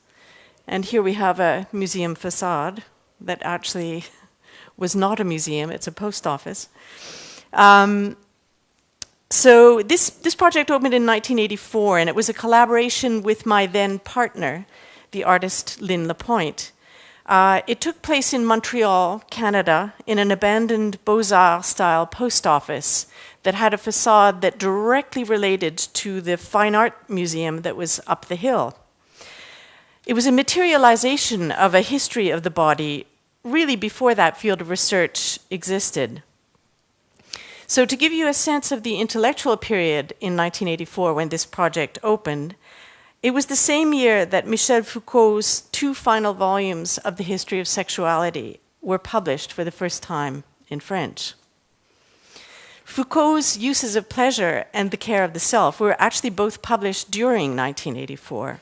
And here we have a museum facade that actually (laughs) was not a museum, it's a post office. Um, so this, this project opened in 1984, and it was a collaboration with my then partner, the artist Lynn Lapointe. Uh, it took place in Montreal, Canada, in an abandoned Beaux-Arts style post office that had a facade that directly related to the Fine Art Museum that was up the hill. It was a materialization of a history of the body really before that field of research existed. So, to give you a sense of the intellectual period in 1984 when this project opened, it was the same year that Michel Foucault's two final volumes of the history of sexuality were published for the first time in French. Foucault's uses of pleasure and the care of the self were actually both published during 1984.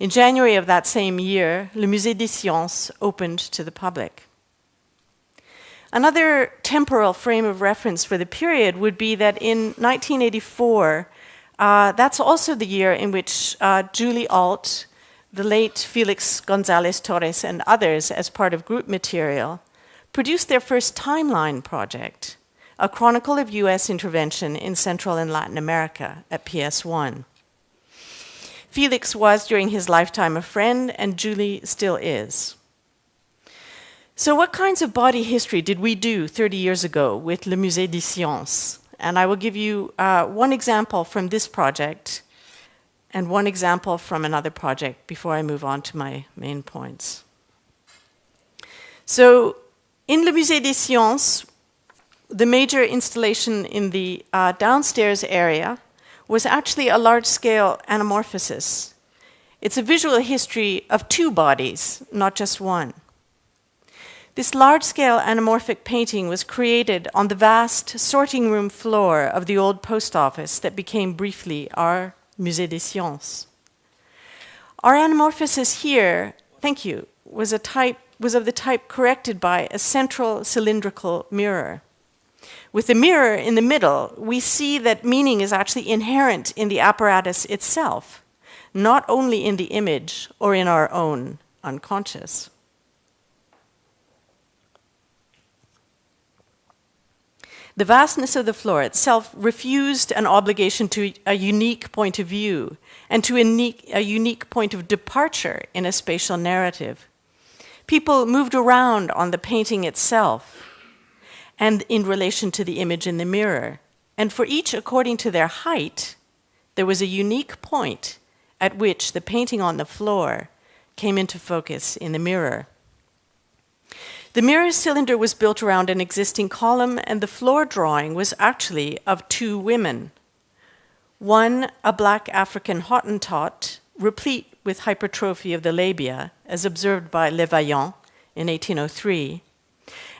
In January of that same year, Le Musée des Sciences opened to the public. Another temporal frame of reference for the period would be that in 1984, uh, that's also the year in which uh, Julie Ault, the late Felix Gonzalez Torres, and others, as part of group material, produced their first timeline project, a chronicle of US intervention in Central and Latin America at PS1. Felix was, during his lifetime, a friend, and Julie still is. So, what kinds of body history did we do 30 years ago with Le Musée des Sciences? And I will give you uh, one example from this project and one example from another project before I move on to my main points. So, in Le Musée des Sciences, the major installation in the uh, downstairs area was actually a large scale anamorphosis. It's a visual history of two bodies, not just one. This large scale anamorphic painting was created on the vast sorting room floor of the old post office that became briefly our Musée des Sciences. Our anamorphosis here, thank you, was, a type, was of the type corrected by a central cylindrical mirror. With the mirror in the middle, we see that meaning is actually inherent in the apparatus itself, not only in the image or in our own unconscious. The vastness of the floor itself refused an obligation to a unique point of view and to a unique, a unique, point of departure in a spatial narrative. People moved around on the painting itself, and in relation to the image in the mirror. And for each according to their height, there was a unique point at which the painting on the floor came into focus in the mirror. The mirror cylinder was built around an existing column, and the floor drawing was actually of two women. One, a black African Hottentot, replete with hypertrophy of the labia, as observed by Le Vaillant in 1803,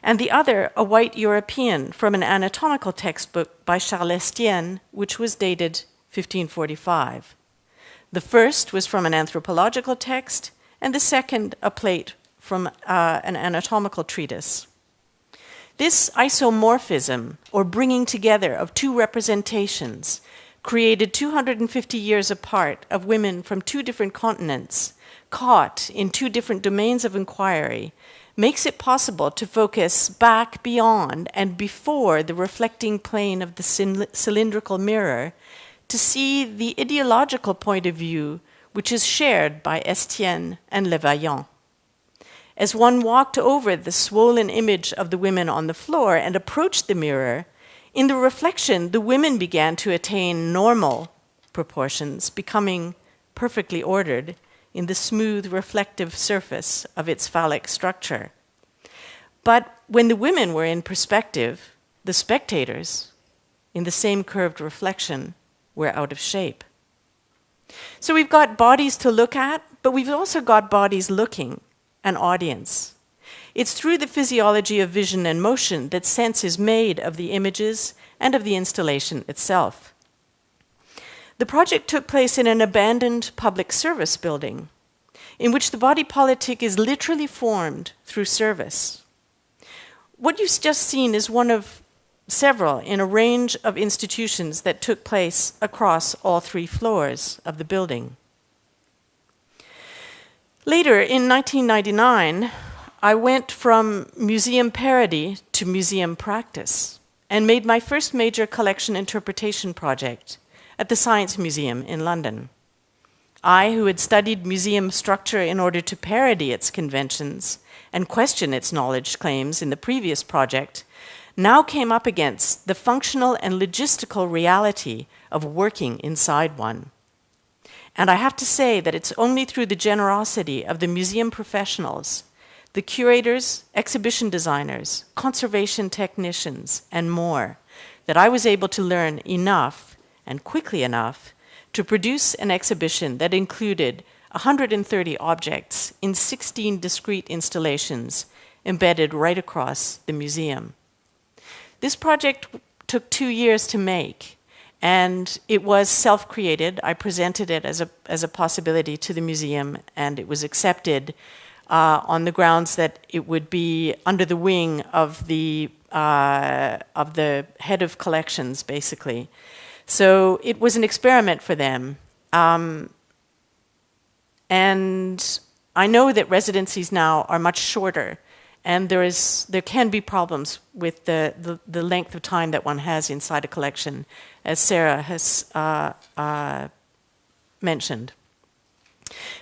and the other a white European from an anatomical textbook by Charles Estienne, which was dated 1545. The first was from an anthropological text, and the second a plate from uh, an anatomical treatise. This isomorphism, or bringing together of two representations, created 250 years apart of women from two different continents, caught in two different domains of inquiry, makes it possible to focus back beyond and before the reflecting plane of the cylindrical mirror to see the ideological point of view which is shared by Estienne and Le Vaillant. As one walked over the swollen image of the women on the floor and approached the mirror, in the reflection, the women began to attain normal proportions, becoming perfectly ordered, in the smooth reflective surface of its phallic structure. But when the women were in perspective, the spectators, in the same curved reflection, were out of shape. So we've got bodies to look at, but we've also got bodies looking, an audience. It's through the physiology of vision and motion that sense is made of the images and of the installation itself. The project took place in an abandoned public service building, in which the body politic is literally formed through service. What you've just seen is one of several in a range of institutions that took place across all three floors of the building. Later, in 1999, I went from museum parody to museum practice and made my first major collection interpretation project at the Science Museum in London. I, who had studied museum structure in order to parody its conventions and question its knowledge claims in the previous project, now came up against the functional and logistical reality of working inside one. And I have to say that it's only through the generosity of the museum professionals, the curators, exhibition designers, conservation technicians, and more, that I was able to learn enough and quickly enough to produce an exhibition that included 130 objects in 16 discrete installations embedded right across the museum. This project took two years to make, and it was self created. I presented it as a, as a possibility to the museum, and it was accepted uh, on the grounds that it would be under the wing of the, uh, of the head of collections, basically. So it was an experiment for them. Um, and I know that residencies now are much shorter, and there, is, there can be problems with the, the, the length of time that one has inside a collection, as Sarah has uh, uh, mentioned.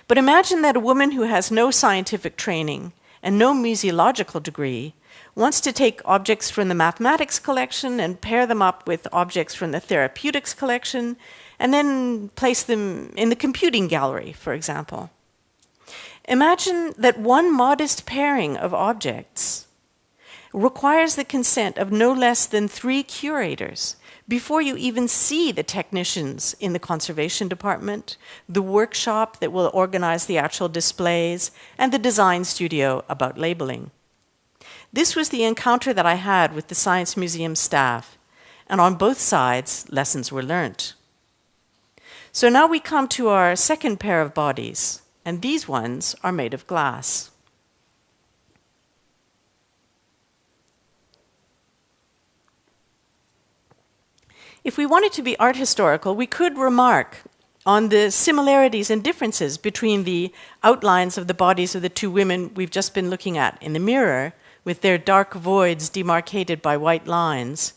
But imagine that a woman who has no scientific training and no museological degree wants to take objects from the mathematics collection and pair them up with objects from the therapeutics collection and then place them in the computing gallery, for example. Imagine that one modest pairing of objects requires the consent of no less than three curators before you even see the technicians in the conservation department, the workshop that will organize the actual displays, and the design studio about labeling. This was the encounter that I had with the Science Museum staff, and on both sides, lessons were learnt. So now we come to our second pair of bodies, and these ones are made of glass. If we wanted to be art historical, we could remark on the similarities and differences between the outlines of the bodies of the two women we've just been looking at in the mirror, with their dark voids demarcated by white lines,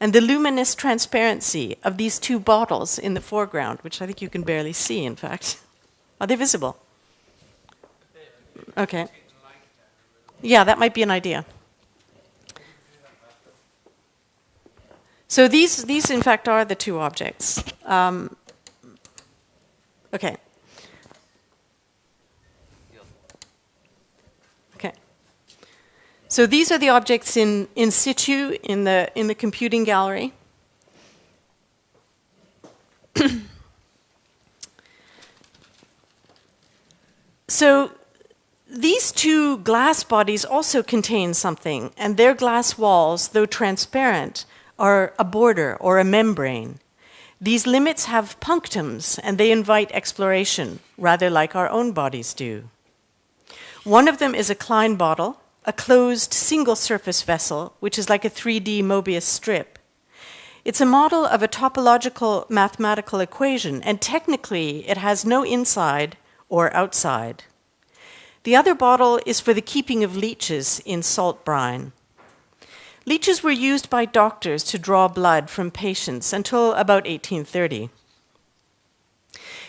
and the luminous transparency of these two bottles in the foreground, which I think you can barely see, in fact. (laughs) Are they visible? Okay. Yeah, that might be an idea. So these, these in fact, are the two objects. Um, okay. Okay. So these are the objects in, in situ in the, in the computing gallery. (coughs) so these two glass bodies also contain something, and their glass walls, though transparent, are a border or a membrane. These limits have punctums and they invite exploration, rather like our own bodies do. One of them is a Klein bottle, a closed single surface vessel, which is like a 3D Mobius strip. It's a model of a topological mathematical equation, and technically it has no inside or outside. The other bottle is for the keeping of leeches in salt brine. Leeches were used by doctors to draw blood from patients until about 1830.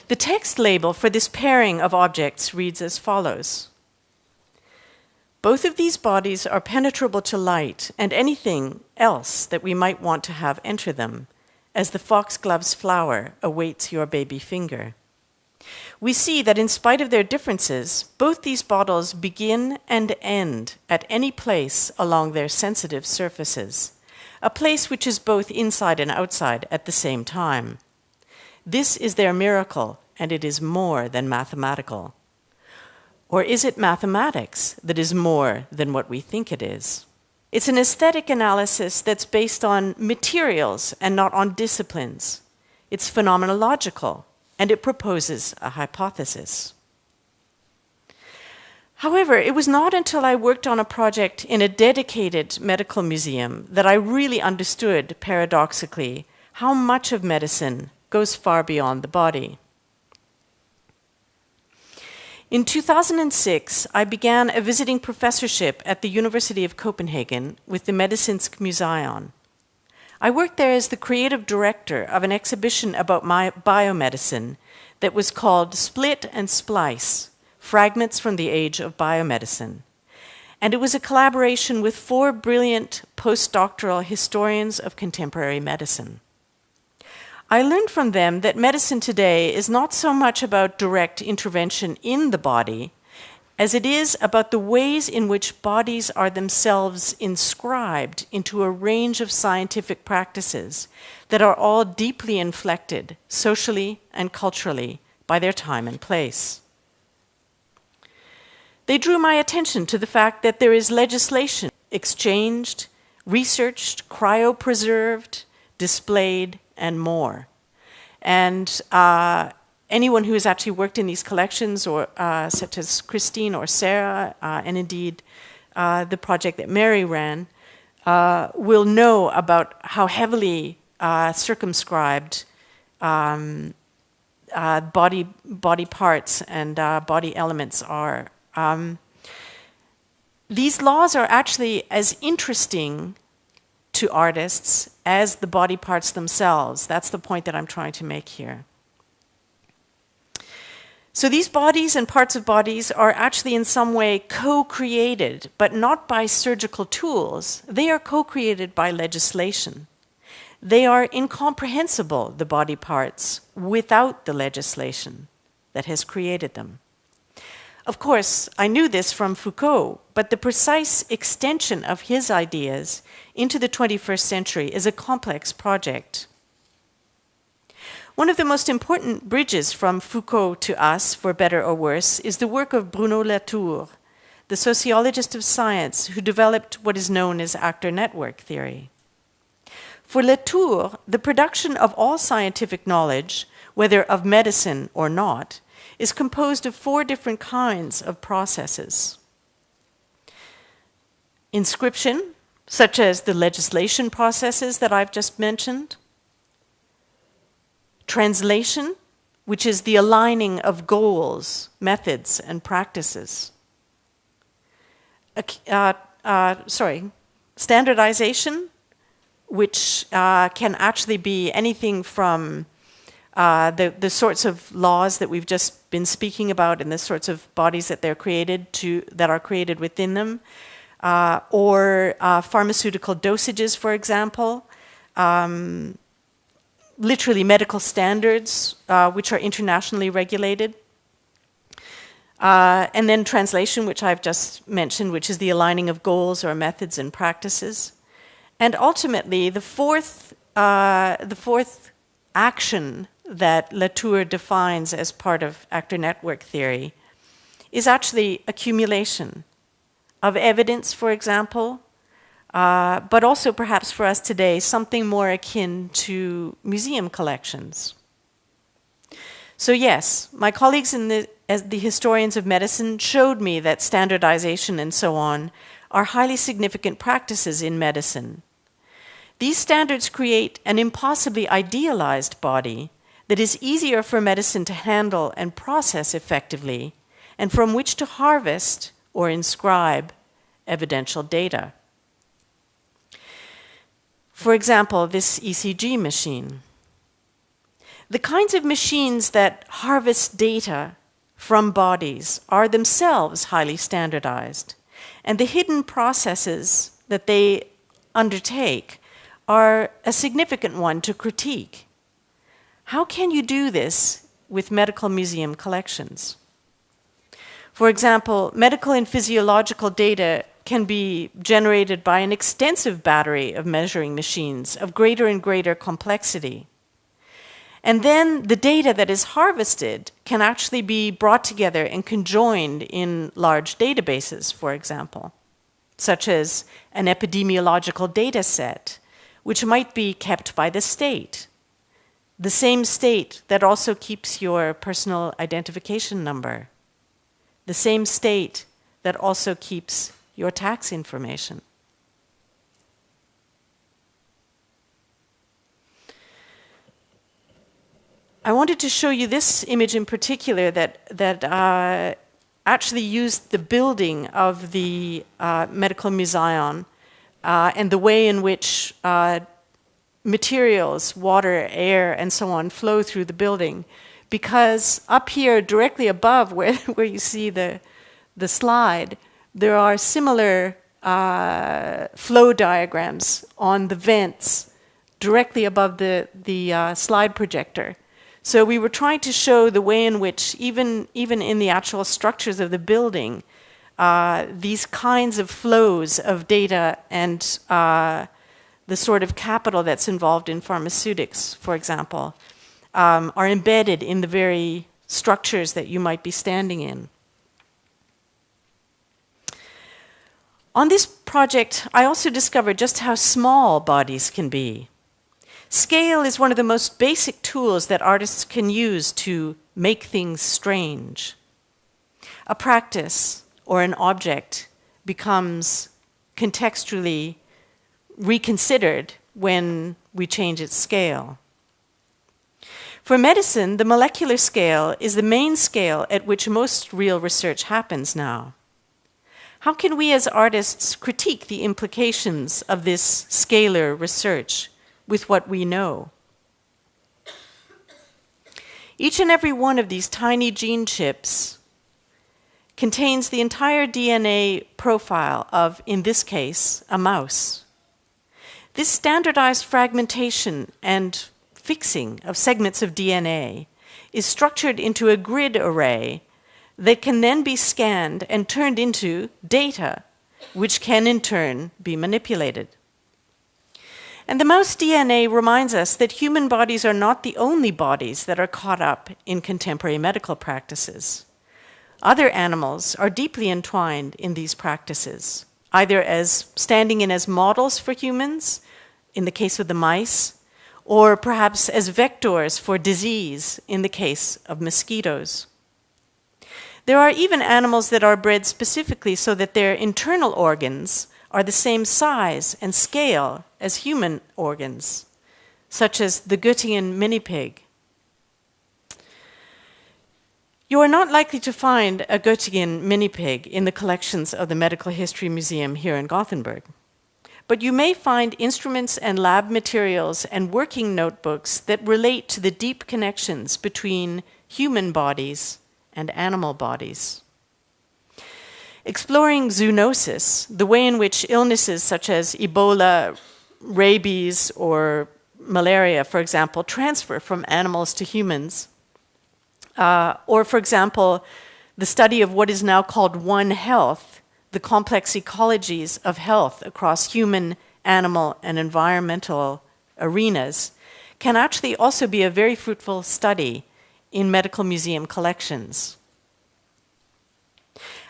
The text label for this pairing of objects reads as follows Both of these bodies are penetrable to light and anything else that we might want to have enter them, as the foxglove's flower awaits your baby finger we see that in spite of their differences, both these bottles begin and end at any place along their sensitive surfaces, a place which is both inside and outside at the same time. This is their miracle, and it is more than mathematical. Or is it mathematics that is more than what we think it is? It's an aesthetic analysis that's based on materials and not on disciplines. It's phenomenological and it proposes a hypothesis. However, it was not until I worked on a project in a dedicated medical museum that I really understood, paradoxically, how much of medicine goes far beyond the body. In 2006, I began a visiting professorship at the University of Copenhagen with the Medicinsk Museion. I worked there as the creative director of an exhibition about my biomedicine that was called Split and Splice Fragments from the Age of Biomedicine. And it was a collaboration with four brilliant postdoctoral historians of contemporary medicine. I learned from them that medicine today is not so much about direct intervention in the body as it is about the ways in which bodies are themselves inscribed into a range of scientific practices that are all deeply inflected socially and culturally by their time and place. They drew my attention to the fact that there is legislation exchanged, researched, cryopreserved, displayed, and more. And uh, anyone who has actually worked in these collections, or uh, such as Christine or Sarah, uh, and indeed uh, the project that Mary ran, uh, will know about how heavily uh, circumscribed um, body body parts and body elements are. Um, these laws are actually as interesting to artists as the body parts themselves. That's the point that I'm trying to make here. So these bodies and parts of bodies are actually in some way co-created, but not by surgical tools. They are co-created by legislation. They are incomprehensible, the body parts, without the legislation that has created them. Of course, I knew this from Foucault, but the precise extension of his ideas into the 21st century is a complex project. One of the most important bridges from Foucault to us, for better or worse, is the work of Bruno Latour, the sociologist of science who developed what is known as actor network theory. For Latour, the production of all scientific knowledge, whether of medicine or not, is composed of four different kinds of processes. Inscription, such as the legislation processes that I've just mentioned. Translation, which is the aligning of goals, methods, and practices. Uh, uh, sorry, standardization, which uh, can actually be anything from uh, the, the sorts of laws that we've just been speaking about and the sorts of bodies that they're created to, that are created within them, uh, or uh, pharmaceutical dosages, for example, um, literally medical standards, uh, which are internationally regulated. Uh, and then translation, which I've just mentioned, which is the aligning of goals or methods and practices. And ultimately, the fourth, uh, the fourth action that Latour defines as part of actor network theory is actually accumulation of evidence, for example, uh, but also perhaps for us today, something more akin to museum collections. So yes, my colleagues in the, as the historians of medicine showed me that standardization and so on are highly significant practices in medicine. These standards create an impossibly idealized body that is easier for medicine to handle and process effectively, and from which to harvest or inscribe evidential data. For example, this ECG machine. The kinds of machines that harvest data from bodies are themselves highly standardized, and the hidden processes that they undertake are a significant one to critique. How can you do this with medical museum collections? For example, medical and physiological data can be generated by an extensive battery of measuring machines of greater and greater complexity. And then the data that is harvested can actually be brought together and conjoined in large databases, for example, such as an epidemiological data set, which might be kept by the state the same state that also keeps your personal identification number, the same state that also keeps your tax information. I wanted to show you this image in particular that, that uh, actually used the building of the uh, Medical Museum uh, and the way in which uh, materials, water, air, and so on, flow through the building. Because up here, directly above (laughs) where, where you see the, the slide, there are similar uh, flow diagrams on the vents directly above the, the uh, slide projector. So we were trying to show the way in which, even, even in the actual structures of the building, uh, these kinds of flows of data and uh, the sort of capital that's involved in pharmaceutics, for example, um, are embedded in the very structures that you might be standing in. On this project, I also discovered just how small bodies can be. Scale is one of the most basic tools that artists can use to make things strange. A practice or an object becomes contextually reconsidered when we change its scale. For medicine, the molecular scale is the main scale at which most real research happens now. How can we as artists critique the implications of this scalar research with what we know? Each and every one of these tiny gene chips contains the entire DNA profile of, in this case, a mouse. This standardized fragmentation and fixing of segments of DNA is structured into a grid array that can then be scanned and turned into data, which can in turn be manipulated. And the mouse DNA reminds us that human bodies are not the only bodies that are caught up in contemporary medical practices. Other animals are deeply entwined in these practices, either as standing in as models for humans, in the case of the mice, or perhaps as vectors for disease in the case of mosquitoes. There are even animals that are bred specifically so that their internal organs are the same size and scale as human organs, such as the Göttingen mini pig. You are not likely to find a Göttingen mini pig in the collections of the Medical History Museum here in Gothenburg. But you may find instruments and lab materials and working notebooks that relate to the deep connections between human bodies and animal bodies. Exploring zoonosis, the way in which illnesses such as Ebola, rabies, or malaria, for example, transfer from animals to humans, uh, or, for example, the study of what is now called One Health, the complex ecologies of health across human, animal, and environmental arenas, can actually also be a very fruitful study in medical museum collections.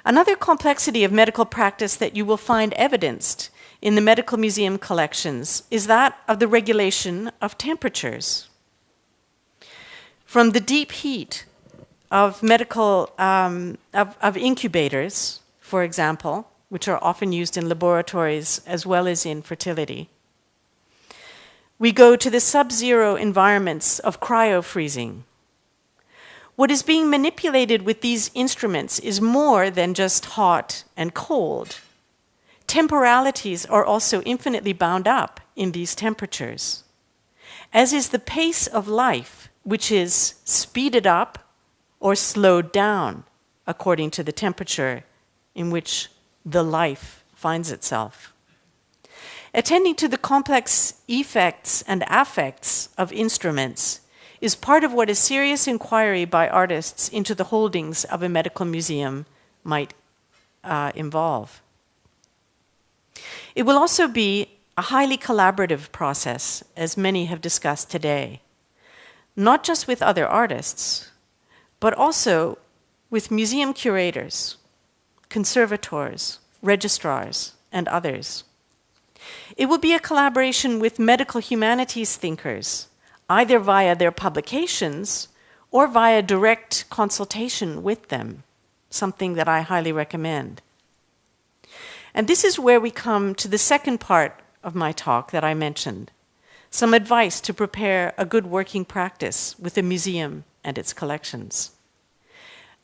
Another complexity of medical practice that you will find evidenced in the medical museum collections is that of the regulation of temperatures. From the deep heat of medical um, of, of incubators, for example, which are often used in laboratories as well as in fertility. We go to the sub-zero environments of cryo-freezing. What is being manipulated with these instruments is more than just hot and cold. Temporalities are also infinitely bound up in these temperatures, as is the pace of life, which is speeded up or slowed down according to the temperature in which the life finds itself. Attending to the complex effects and affects of instruments is part of what a serious inquiry by artists into the holdings of a medical museum might uh, involve. It will also be a highly collaborative process, as many have discussed today, not just with other artists, but also with museum curators, conservators, registrars, and others. It will be a collaboration with medical humanities thinkers, either via their publications or via direct consultation with them, something that I highly recommend. And this is where we come to the second part of my talk that I mentioned some advice to prepare a good working practice with a museum and its collections.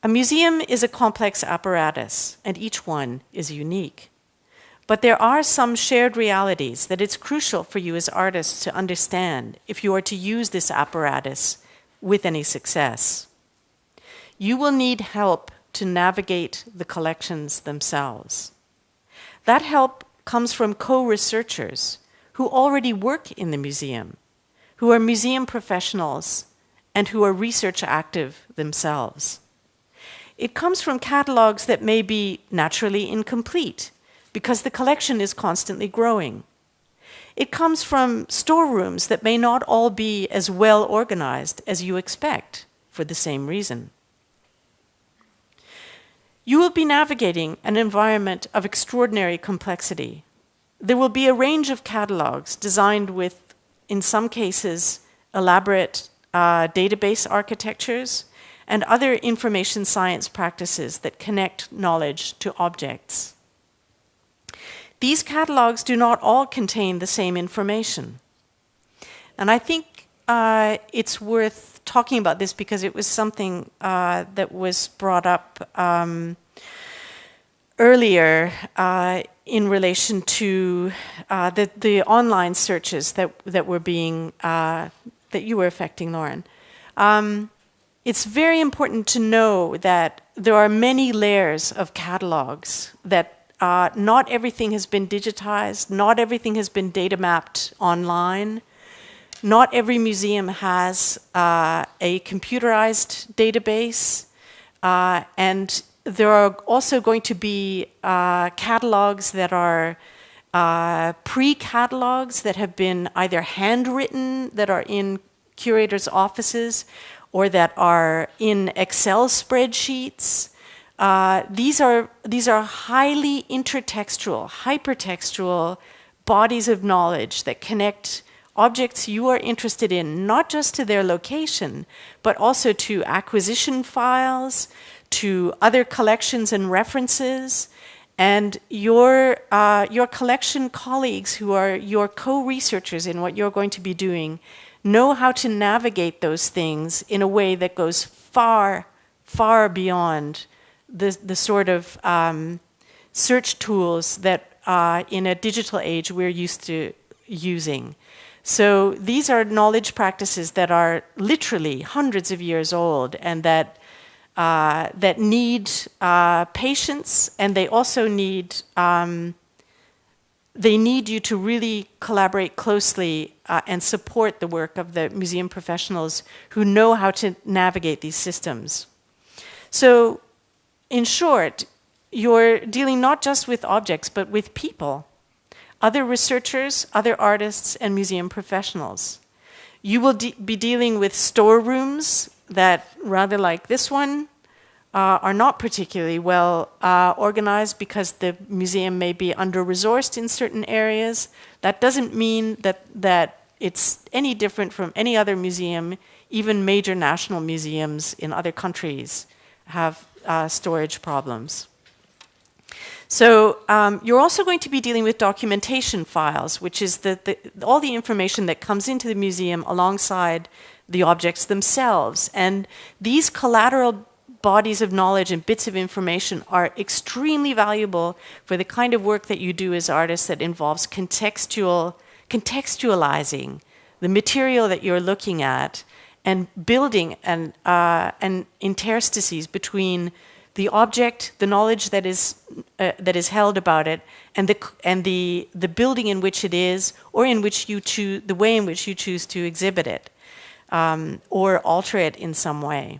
A museum is a complex apparatus, and each one is unique. But there are some shared realities that it's crucial for you as artists to understand if you are to use this apparatus with any success. You will need help to navigate the collections themselves. That help comes from co researchers who already work in the museum, who are museum professionals, and who are research active themselves. It comes from catalogs that may be naturally incomplete because the collection is constantly growing. It comes from storerooms that may not all be as well organized as you expect for the same reason. You will be navigating an environment of extraordinary complexity. There will be a range of catalogs designed with, in some cases, elaborate uh, database architectures and other information science practices that connect knowledge to objects. These catalogs do not all contain the same information. And I think uh, it's worth talking about this because it was something uh, that was brought up um, earlier uh, in relation to uh, the, the online searches that, that were being, uh, that you were affecting, Lauren. Um, it's very important to know that there are many layers of catalogs that uh, not everything has been digitized, not everything has been data mapped online. Not every museum has uh, a computerized database, uh, and there are also going to be uh, catalogs that are uh, pre-catalogs that have been either handwritten, that are in curators' offices, or that are in Excel spreadsheets. Uh, these are these are highly intertextual, hypertextual bodies of knowledge that connect objects you are interested in, not just to their location, but also to acquisition files, to other collections and references, and your, uh, your collection colleagues who are your co-researchers in what you're going to be doing know how to navigate those things in a way that goes far, far beyond the, the sort of um, search tools that uh, in a digital age we're used to using. So these are knowledge practices that are literally hundreds of years old and that, uh, that need uh, patience and they also need um, they need you to really collaborate closely uh, and support the work of the museum professionals who know how to navigate these systems. So, in short, you're dealing not just with objects, but with people, other researchers, other artists, and museum professionals. You will de be dealing with storerooms that, rather like this one, uh, are not particularly well uh, organized because the museum may be under-resourced in certain areas. That doesn't mean that, that it's any different from any other museum. Even major national museums in other countries have uh, storage problems. So um, you're also going to be dealing with documentation files, which is the, the, all the information that comes into the museum alongside the objects themselves. And these collateral bodies of knowledge and bits of information are extremely valuable for the kind of work that you do as artists that involves contextual, contextualizing the material that you're looking at and building an, uh, an interstices between the object, the knowledge that is, uh, that is held about it, and, the, and the, the building in which it is, or in which you choose, the way in which you choose to exhibit it, um, or alter it in some way.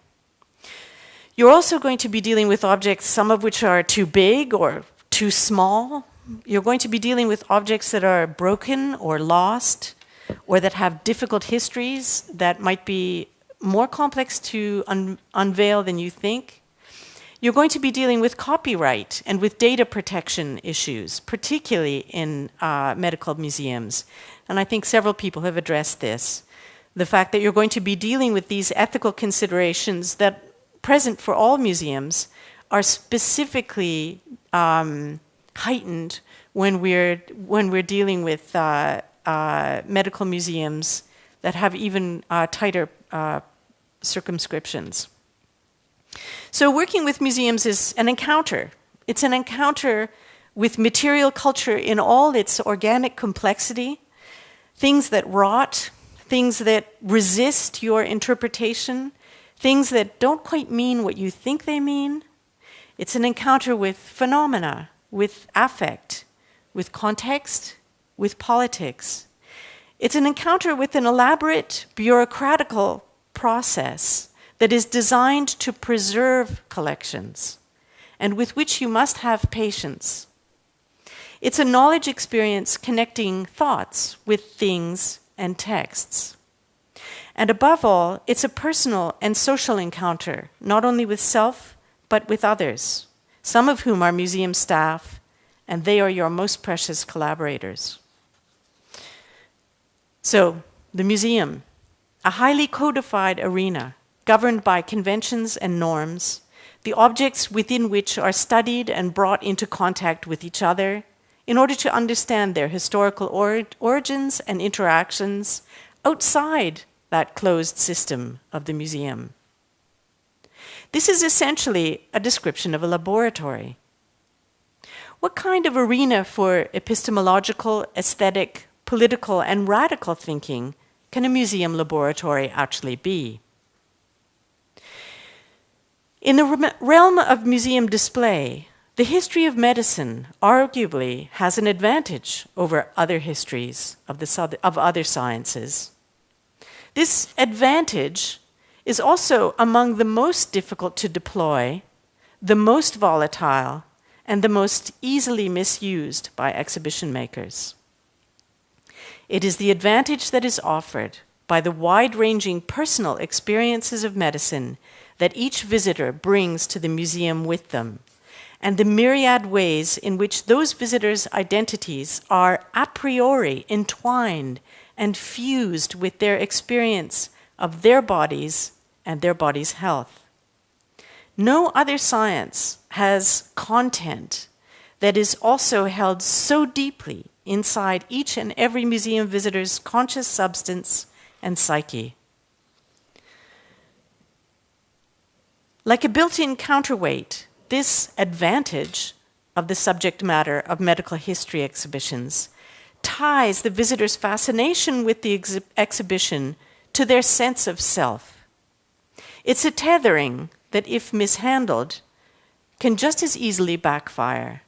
You're also going to be dealing with objects, some of which are too big or too small. You're going to be dealing with objects that are broken or lost, or that have difficult histories that might be more complex to un unveil than you think. You're going to be dealing with copyright and with data protection issues, particularly in uh, medical museums. And I think several people have addressed this. The fact that you're going to be dealing with these ethical considerations that present for all museums are specifically um, heightened when we're when we're dealing with uh, uh, medical museums that have even uh, tighter uh, circumscriptions. So working with museums is an encounter. It's an encounter with material culture in all its organic complexity, things that rot, things that resist your interpretation, things that don't quite mean what you think they mean. It's an encounter with phenomena, with affect, with context, with politics. It's an encounter with an elaborate bureaucratical process that is designed to preserve collections and with which you must have patience. It's a knowledge experience connecting thoughts with things and texts. And above all, it's a personal and social encounter, not only with self, but with others, some of whom are museum staff, and they are your most precious collaborators. So, the museum, a highly codified arena governed by conventions and norms, the objects within which are studied and brought into contact with each other in order to understand their historical or origins and interactions outside that closed system of the museum. This is essentially a description of a laboratory. What kind of arena for epistemological, aesthetic, political, and radical thinking can a museum laboratory actually be? In the realm of museum display, the history of medicine arguably has an advantage over other histories of, the, of other sciences. This advantage is also among the most difficult to deploy, the most volatile, and the most easily misused by exhibition makers. It is the advantage that is offered by the wide ranging personal experiences of medicine that each visitor brings to the museum with them, and the myriad ways in which those visitors' identities are a priori entwined and fused with their experience of their bodies and their body's health. No other science has content that is also held so deeply inside each and every museum visitor's conscious substance and psyche. Like a built in counterweight, this advantage of the subject matter of medical history exhibitions ties the visitor's fascination with the ex exhibition to their sense of self. It's a tethering that, if mishandled, can just as easily backfire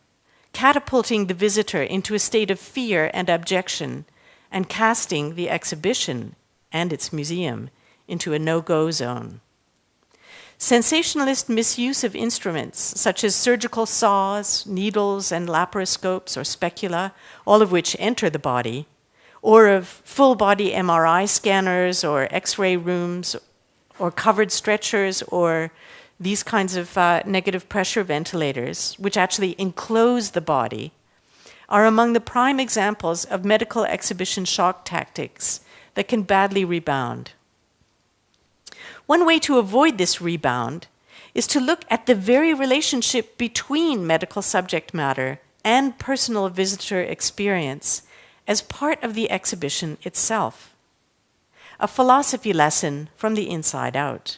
catapulting the visitor into a state of fear and abjection, and casting the exhibition and its museum into a no go zone. Sensationalist misuse of instruments such as surgical saws, needles, and laparoscopes or specula, all of which enter the body, or of full body MRI scanners or X ray rooms, or covered stretchers, or these kinds of uh, negative pressure ventilators, which actually enclose the body, are among the prime examples of medical exhibition shock tactics that can badly rebound. One way to avoid this rebound is to look at the very relationship between medical subject matter and personal visitor experience as part of the exhibition itself. A philosophy lesson from the inside out.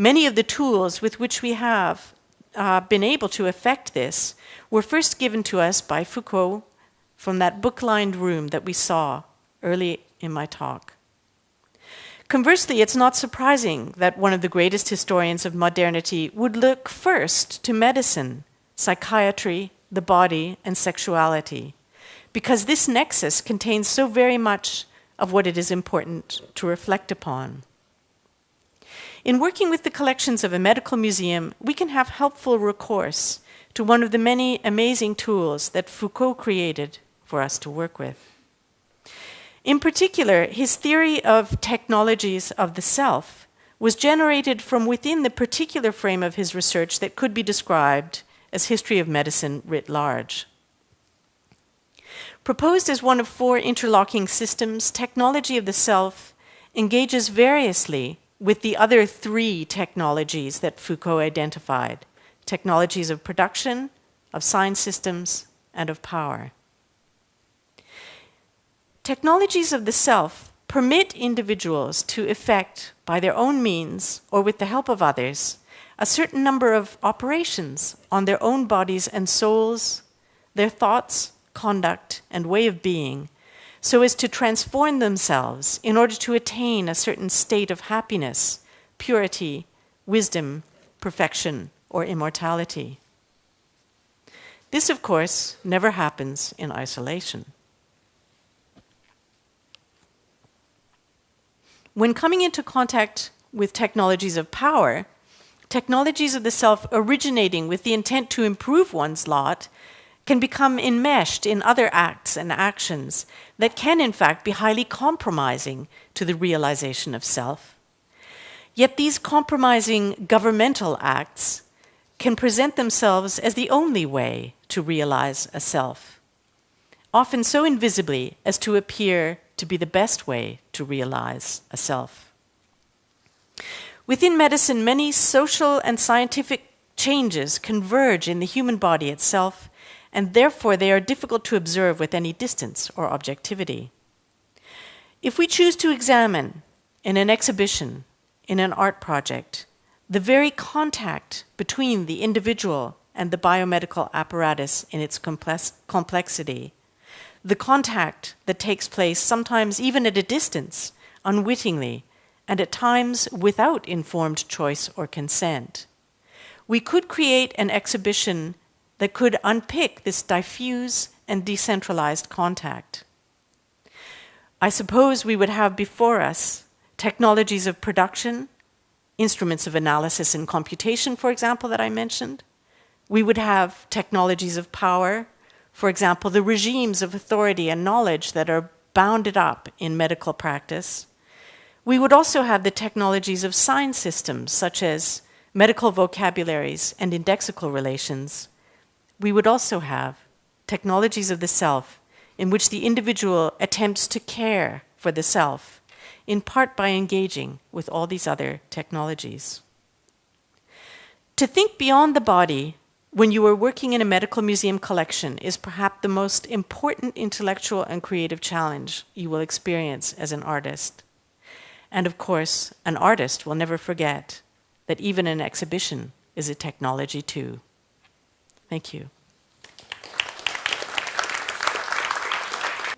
Many of the tools with which we have uh, been able to effect this were first given to us by Foucault from that book lined room that we saw early in my talk. Conversely, it's not surprising that one of the greatest historians of modernity would look first to medicine, psychiatry, the body, and sexuality, because this nexus contains so very much of what it is important to reflect upon. In working with the collections of a medical museum, we can have helpful recourse to one of the many amazing tools that Foucault created for us to work with. In particular, his theory of technologies of the self was generated from within the particular frame of his research that could be described as history of medicine writ large. Proposed as one of four interlocking systems, technology of the self engages variously with the other three technologies that Foucault identified technologies of production, of science systems, and of power. Technologies of the self permit individuals to effect, by their own means or with the help of others, a certain number of operations on their own bodies and souls, their thoughts, conduct, and way of being so as to transform themselves in order to attain a certain state of happiness, purity, wisdom, perfection, or immortality. This, of course, never happens in isolation. When coming into contact with technologies of power, technologies of the self originating with the intent to improve one's lot can become enmeshed in other acts and actions that can, in fact, be highly compromising to the realization of self. Yet these compromising governmental acts can present themselves as the only way to realize a self, often so invisibly as to appear to be the best way to realize a self. Within medicine, many social and scientific changes converge in the human body itself, and therefore they are difficult to observe with any distance or objectivity. If we choose to examine in an exhibition, in an art project, the very contact between the individual and the biomedical apparatus in its complex complexity, the contact that takes place sometimes even at a distance, unwittingly, and at times without informed choice or consent. We could create an exhibition that could unpick this diffuse and decentralized contact. I suppose we would have before us technologies of production, instruments of analysis and computation, for example, that I mentioned. We would have technologies of power, for example, the regimes of authority and knowledge that are bounded up in medical practice. We would also have the technologies of sign systems, such as medical vocabularies and indexical relations. We would also have technologies of the self in which the individual attempts to care for the self, in part by engaging with all these other technologies. To think beyond the body when you are working in a medical museum collection is perhaps the most important intellectual and creative challenge you will experience as an artist. And of course, an artist will never forget that even an exhibition is a technology too. Thank you.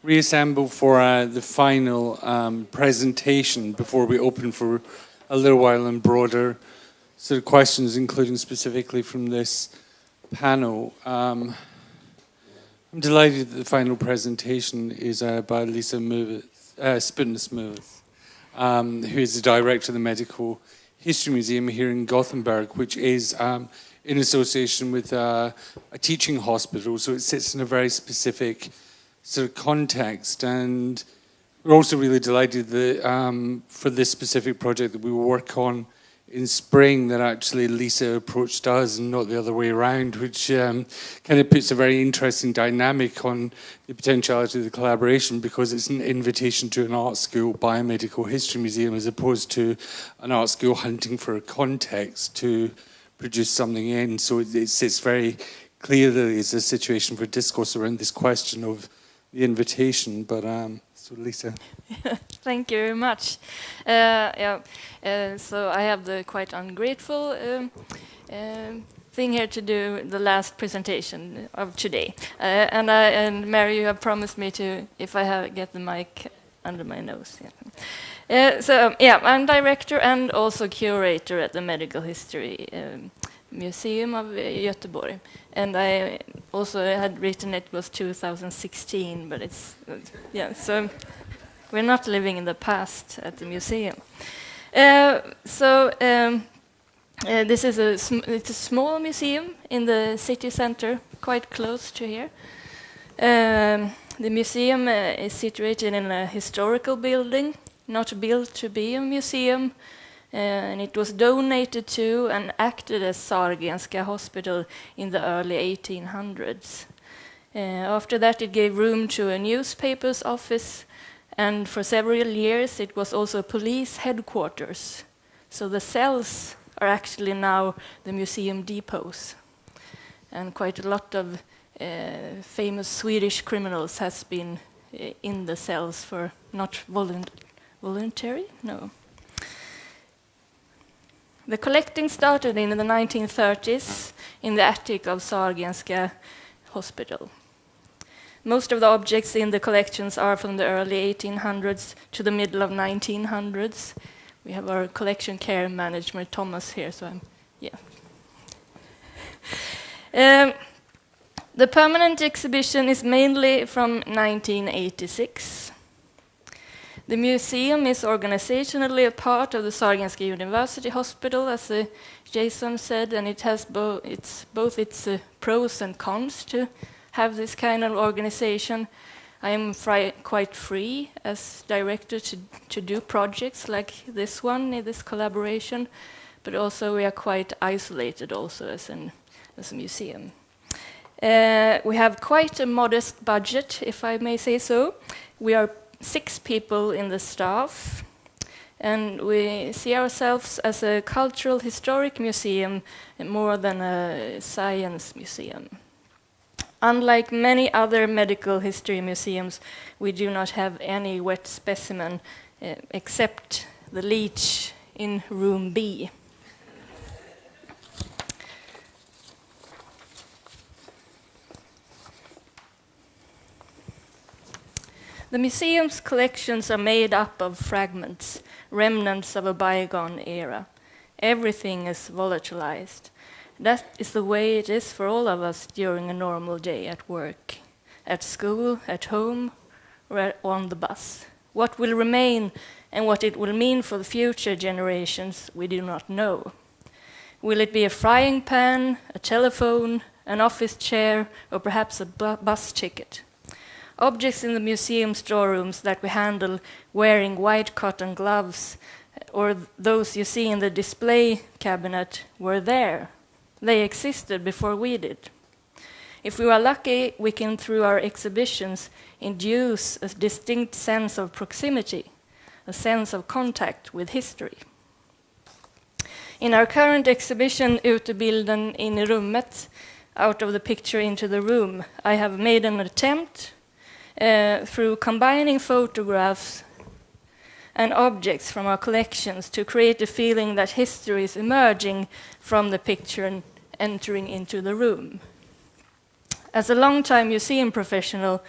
reassemble for uh, the final um, presentation before we open for a little while and broader sort of questions, including specifically from this panel. Um, I'm delighted that the final presentation is uh, by Lisa Moveth, uh, um, who is the director of the Medical History Museum here in Gothenburg, which is um, in association with uh, a teaching hospital, so it sits in a very specific sort of context. And we're also really delighted that um, for this specific project that we will work on in spring that actually Lisa approached us and not the other way around, which um, kind of puts a very interesting dynamic on the potentiality of the collaboration because it's an invitation to an art school biomedical history museum as opposed to an art school hunting for a context to produce something in. So it's, it's very clear that it's a situation for discourse around this question of the invitation, but um, so Lisa. (laughs) Thank you very much. Uh, yeah, uh, so I have the quite ungrateful um, uh, thing here to do the last presentation of today, uh, and I, and Mary, you have promised me to if I have get the mic under my nose. Yeah. Uh, so yeah, I'm director and also curator at the Medical History um, Museum of Göteborg. And I also had written it was 2016, but it's, yeah, so we're not living in the past at the museum. Uh, so um, uh, this is a, it's a small museum in the city center, quite close to here. Um, the museum uh, is situated in a historical building, not built to be a museum, uh, and it was donated to and acted as Sahlgrenska Hospital in the early 1800s. Uh, after that, it gave room to a newspaper's office, and for several years, it was also police headquarters. So the cells are actually now the museum depots, and quite a lot of uh, famous Swedish criminals has been in the cells for not volunt voluntary, no, the collecting started in the 1930s in the attic of Sahlgrenska Hospital. Most of the objects in the collections are from the early 1800s to the middle of 1900s. We have our collection care manager, Thomas, here, so I'm, yeah. Um, the permanent exhibition is mainly from 1986. The museum is organizationally a part of the Sahlgrenska University Hospital, as uh, Jason said, and it has bo it's both its uh, pros and cons to have this kind of organization. I am quite free as director to, to do projects like this one, in this collaboration, but also we are quite isolated also as, an, as a museum. Uh, we have quite a modest budget, if I may say so. We are six people in the staff, and we see ourselves as a cultural historic museum more than a science museum. Unlike many other medical history museums, we do not have any wet specimen uh, except the leech in room B. The museum's collections are made up of fragments, remnants of a bygone era. Everything is volatilized. That is the way it is for all of us during a normal day at work, at school, at home, or on the bus. What will remain and what it will mean for the future generations, we do not know. Will it be a frying pan, a telephone, an office chair, or perhaps a bu bus ticket? Objects in the museum storerooms that we handle wearing white cotton gloves or those you see in the display cabinet were there. They existed before we did. If we are lucky, we can, through our exhibitions, induce a distinct sense of proximity, a sense of contact with history. In our current exhibition, Utebilden in rummet, out of the picture into the room, I have made an attempt uh, through combining photographs and objects from our collections to create a feeling that history is emerging from the picture and entering into the room. As a long-time museum professional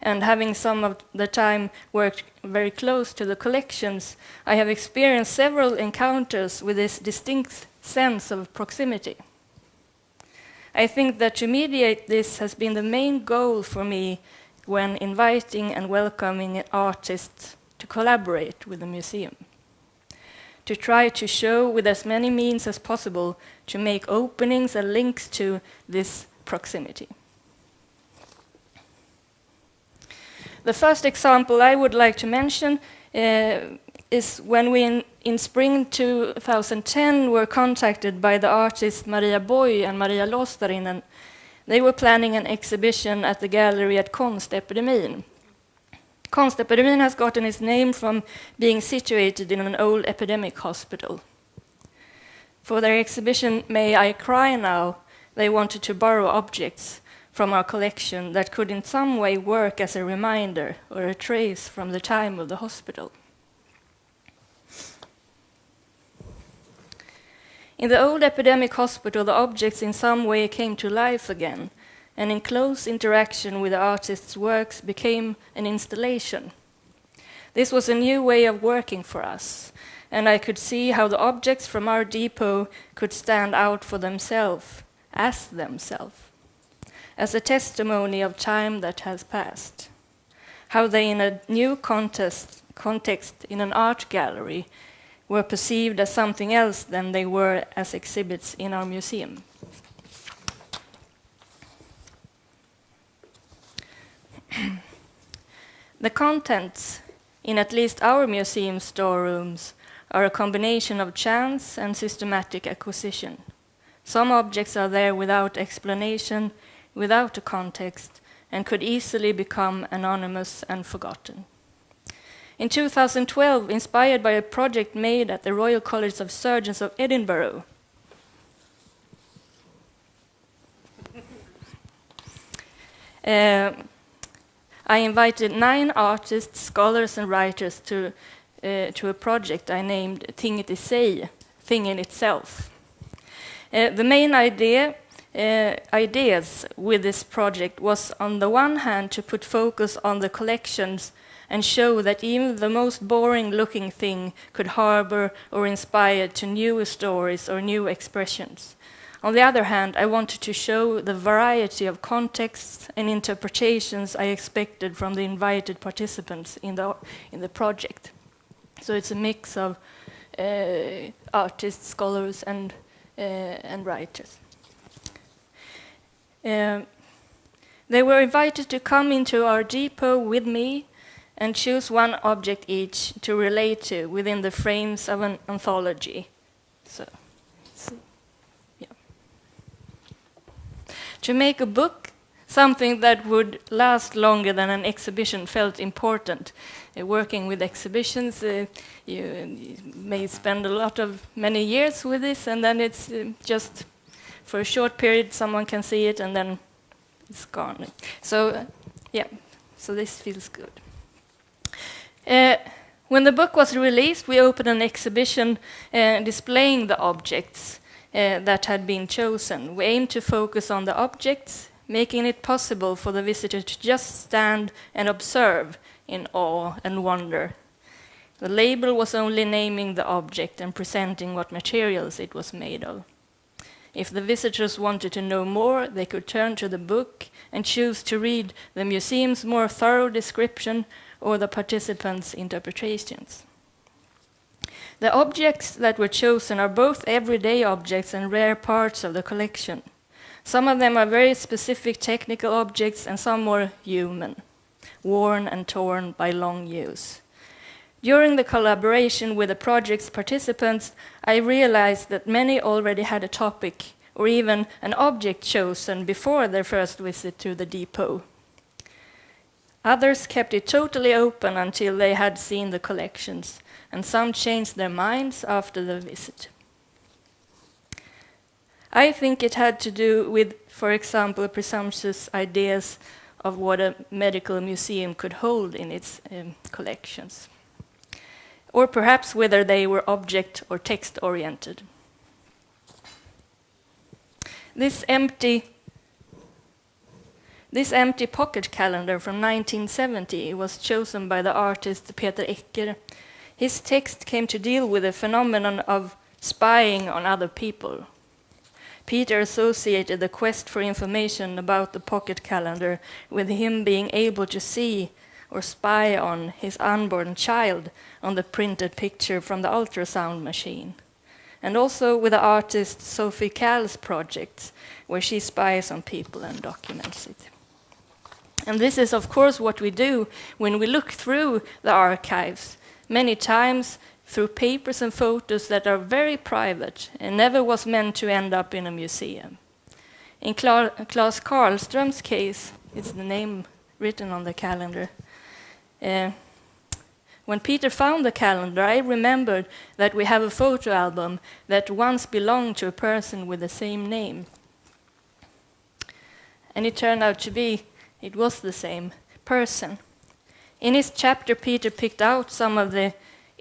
and having some of the time worked very close to the collections, I have experienced several encounters with this distinct sense of proximity. I think that to mediate this has been the main goal for me when inviting and welcoming artists to collaborate with the museum. To try to show with as many means as possible to make openings and links to this proximity. The first example I would like to mention uh, is when we in, in, spring 2010 were contacted by the artists Maria Boy and Maria Låsterinen they were planning an exhibition at the gallery at Konstepidemin. Konstepidemin has gotten its name from being situated in an old epidemic hospital. For their exhibition, May I Cry Now, they wanted to borrow objects from our collection that could in some way work as a reminder or a trace from the time of the hospital. In the old epidemic hospital, the objects in some way came to life again, and in close interaction with the artist's works became an installation. This was a new way of working for us, and I could see how the objects from our depot could stand out for themselves, as themselves, as a testimony of time that has passed. How they, in a new contest, context in an art gallery, were perceived as something else than they were as exhibits in our museum. the contents in at least our museum storerooms are a combination of chance and systematic acquisition. Some objects are there without explanation, without a context, and could easily become anonymous and forgotten. In 2012, inspired by a project made at the Royal College of Surgeons of Edinburgh, (laughs) uh, I invited nine artists, scholars, and writers to, uh, to a project I named Tinget i sig, Thing in Itself. Uh, the main idea, uh, ideas with this project was, on the one hand, to put focus on the collections and show that even the most boring looking thing could harbor or inspire to new stories or new expressions. On the other hand, I wanted to show the variety of contexts and interpretations I expected from the invited participants in the, in the project. So it's a mix of uh, artists, scholars, and, uh, and writers. Um, they were invited to come into our depot with me and choose one object each to relate to within the frames of an anthology. So, so yeah. To make a book, something that would last longer than an exhibition felt important. Uh, working with exhibitions, uh, you, you, may spend a lot of many years with this, and then it's uh, just for a short period someone can see it, and then it's gone. So, uh, yeah, so this feels good. Uh, when the book was released, we opened an exhibition uh, displaying the objects uh, that had been chosen. We aimed to focus on the objects, making it possible for the visitor to just stand and observe in awe and wonder. The label was only naming the object and presenting what materials it was made of. If the visitors wanted to know more, they could turn to the book and choose to read the museum's more thorough description or the participants' interpretations. The objects that were chosen are both everyday objects and rare parts of the collection. Some of them are very specific technical objects and some more human, worn and torn by long use. During the collaboration with the project's participants, I realized that many already had a topic or even an object chosen before their first visit to the depot. Others kept it totally open until they had seen the collections, and some changed their minds after the visit. I think it had to do with, for example, presumptuous ideas of what a medical museum could hold in its um, collections, or perhaps whether they were object or text oriented. This empty this empty pocket calendar from 1970 was chosen by the artist Peter Ecker. His text came to deal with the phenomenon of spying on other people. Peter associated the quest for information about the pocket calendar with him being able to see or spy on his unborn child on the printed picture from the ultrasound machine. And also with the artist Sophie Calle's projects, where she spies on people and documents it. And this is, of course, what we do when we look through the archives, many times through papers and photos that are very private and never was meant to end up in a museum. In Kla Claes Karlström's case, it's the name written on the calendar. Uh, when Peter found the calendar, I remembered that we have a photo album that once belonged to a person with the same name. And it turned out to be it was the same person. In his chapter, Peter picked out some of the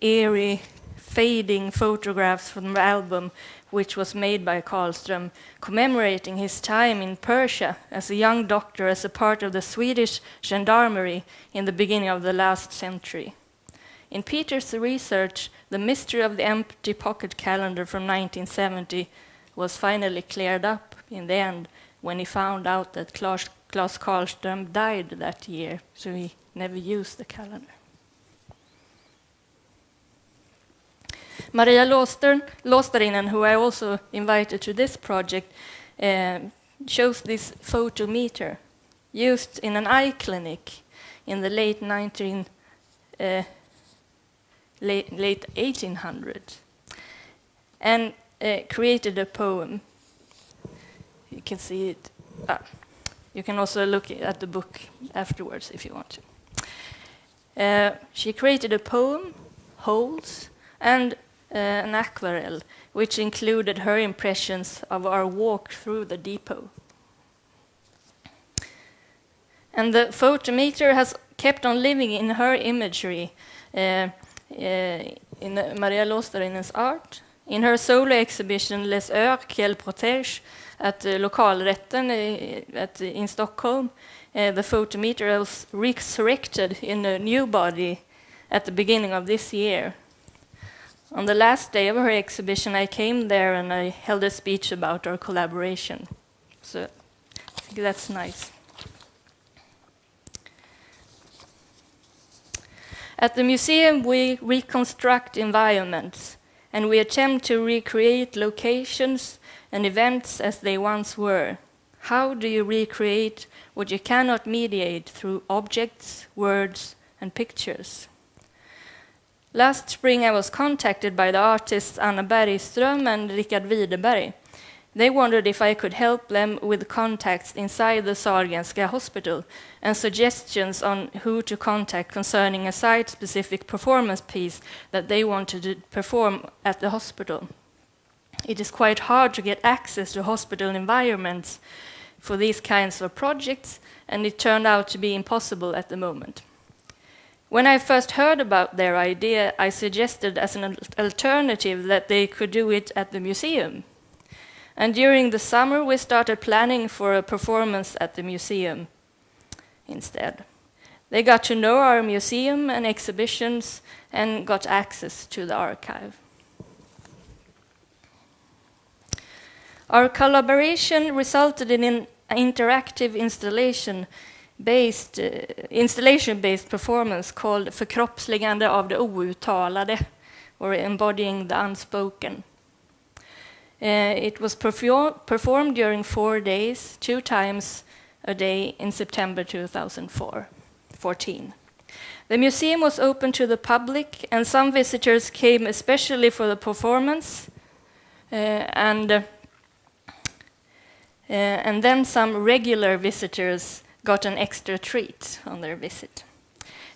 eerie, fading photographs from the album, which was made by Karlström, commemorating his time in Persia as a young doctor as a part of the Swedish gendarmerie in the beginning of the last century. In Peter's research, the mystery of the empty pocket calendar from 1970 was finally cleared up in the end when he found out that Claes Claes Karlström died that year, so he never used the calendar. Maria Låsterinen, who I also invited to this project, uh, shows this photometer used in an eye clinic in the late 19 uh, late, late 1800s and uh, created a poem. You can see it. Ah. You can also look at the book afterwards if you want to. Uh, she created a poem, Holes, and uh, an aquarelle, which included her impressions of our walk through the depot. And the photometer has kept on living in her imagery, uh, uh in Maria Låsterinen's art. In her solo exhibition Les Heures qu'elle protège, at uh, lokalrätten at, in Stockholm, uh, the photometer was resurrected in a new body at the beginning of this year. On the last day of her exhibition, I came there and I held a speech about our collaboration. So I think that's nice. At the museum, we reconstruct environments and we attempt to recreate locations and events as they once were. How do you recreate what you cannot mediate through objects, words, and pictures? Last spring, I was contacted by the artists Anna Bergström and Richard Widerberg. They wondered if I could help them with contacts inside the Sahlgrenska Hospital and suggestions on who to contact concerning a site specific performance piece that they wanted to perform at the hospital. It is quite hard to get access to hospital environments for these kinds of projects, and it turned out to be impossible at the moment. When I first heard about their idea, I suggested as an alternative that they could do it at the museum. And during the summer, we started planning for a performance at the museum instead. They got to know our museum and exhibitions and got access to the archive. Our collaboration resulted in an interactive installation based, uh, installation based performance called Förkroppsligande av det outtalade, or embodying the unspoken. Uh, it was performed during four days, two times a day in September 2014. The museum was open to the public, and some visitors came especially for the performance, uh, and, and then some regular visitors got an extra treat on their visit.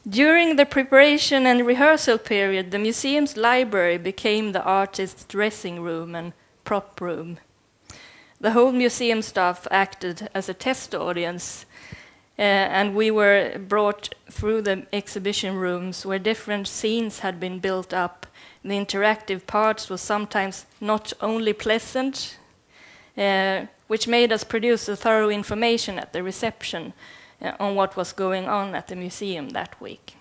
During the preparation and rehearsal period, the museum's library became the artist's dressing room and prop room. The whole museum staff acted as a test audience, uh, and we were brought through the exhibition rooms where different scenes had been built up. The interactive parts were sometimes not only pleasant, uh, which made us produce a thorough information at the reception uh, on what was going on at the museum that week.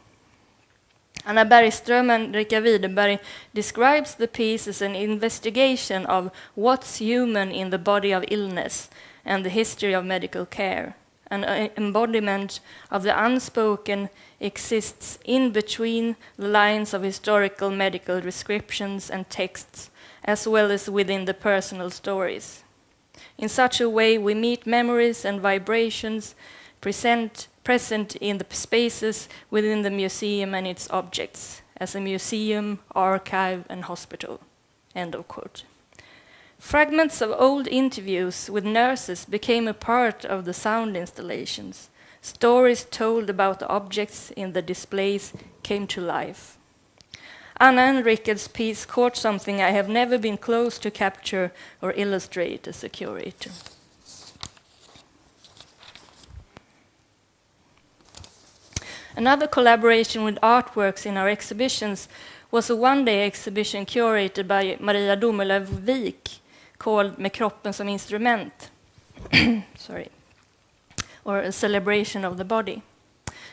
Anna Bergström and Rika Widerberg describes the piece as an investigation of what's human in the body of illness and the history of medical care. An embodiment of the unspoken exists in between the lines of historical medical descriptions and texts, as well as within the personal stories. In such a way, we meet memories and vibrations present present in the spaces within the museum and its objects, as a museum, archive, and hospital. End of quote. Fragments of old interviews with nurses became a part of the sound installations. Stories told about the objects in the displays came to life. Anna Rickard's piece caught something I have never been close to capture or illustrate as a curator. Another collaboration with artworks in our exhibitions was a one-day exhibition curated by Maria Domelöv Wik called Med kroppen som instrument. (clears throat) Sorry. Or a celebration of the body.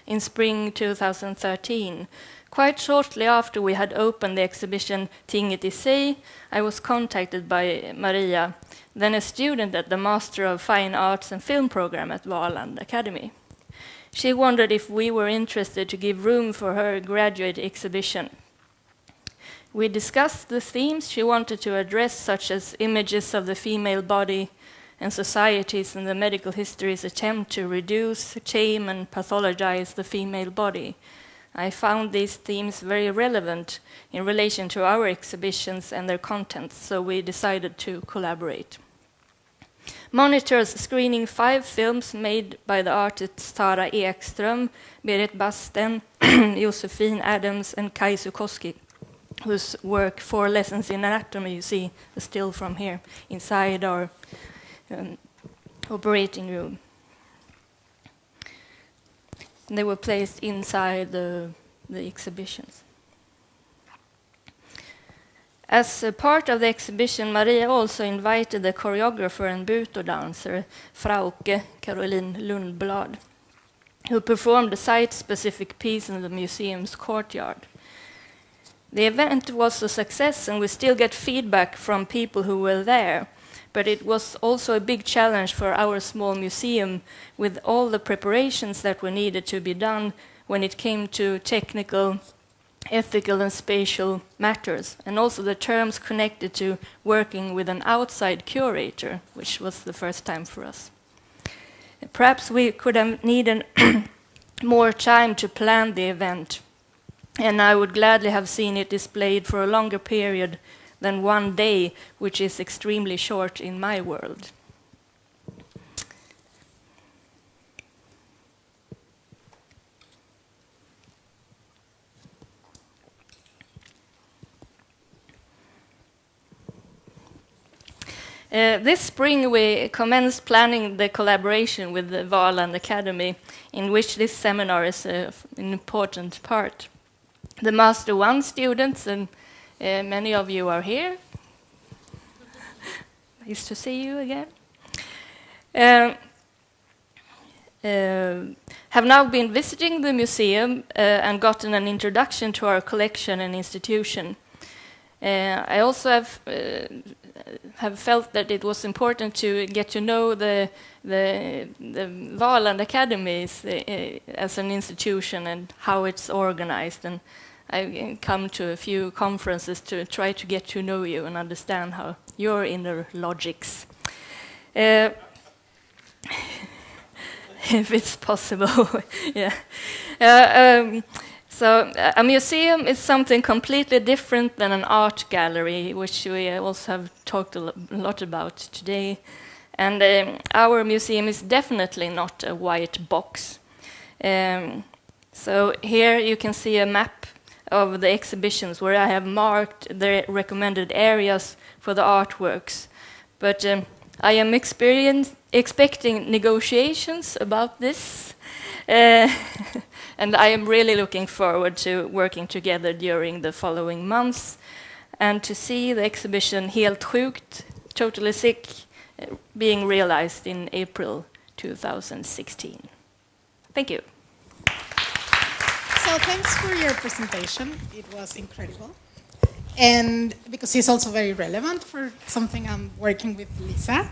In spring 2013, quite shortly after we had opened the exhibition Tinget i I was contacted by Maria, then a student at the Master of Fine Arts and Film program at Valand Academy. She wondered if we were interested to give room for her graduate exhibition. We discussed the themes she wanted to address, such as images of the female body and societies and the medical history's attempt to reduce, tame, and pathologize the female body. I found these themes very relevant in relation to our exhibitions and their contents, so we decided to collaborate monitors screening five films made by the artists Tara Ekström, Berit Basten, (clears throat) Josephine Adams, and Kai Sukoski, whose work, Four Lessons in Anatomy, you see still from here, inside our um, operating room. They were placed inside the, the exhibitions. As a part of the exhibition, Maria also invited the choreographer and butoh dancer, Frauke Caroline Lundblad, who performed a site-specific piece in the museum's courtyard. The event was a success, and we still get feedback from people who were there. But it was also a big challenge for our small museum with all the preparations that were needed to be done when it came to technical, ethical, and spatial matters, and also the terms connected to working with an outside curator, which was the first time for us. Perhaps we could have needed (clears throat) more time to plan the event, and I would gladly have seen it displayed for a longer period than one day, which is extremely short in my world. Uh, this spring, we commenced planning the collaboration with the Valand Academy, in which this seminar is uh, an important part. The Master 1 students, and uh, many of you are here. (laughs) nice to see you again. Uh, uh, have now been visiting the museum uh, and gotten an introduction to our collection and institution. I also have have felt that it was important to get to know the the, the Valand Academies uh, as an institution and how it's organized. And I've come to a few conferences to try to get to know you and understand how your inner logics. Uh, (laughs) if it's possible, (laughs) yeah. Uh, um, so a museum is something completely different than an art gallery, which we also have talked a lot about today. And um, our museum is definitely not a white box. Um, so here you can see a map of the exhibitions where I have marked the recommended areas for the artworks. But um, I am expecting negotiations about this. Uh, (laughs) And I am really looking forward to working together during the following months and to see the exhibition Helt sjukt, Totally Sick, uh, being realized in April 2016. Thank you. So thanks for your presentation. It was incredible. And because it's also very relevant for something I'm working with Lisa,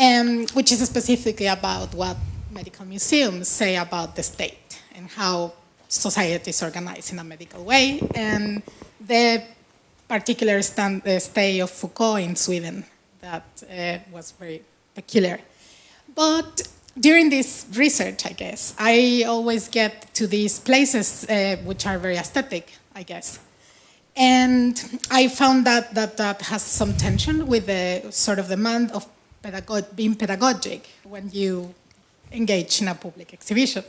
um, which is specifically about what medical museums say about the state and how society is organized in a medical way, and the particular stand, uh, stay of Foucault in Sweden that uh, was very peculiar. But during this research, I guess, I always get to these places uh, which are very aesthetic, I guess. And I found that, that that has some tension with the sort of demand of pedagog being pedagogic when you engage in a public exhibition.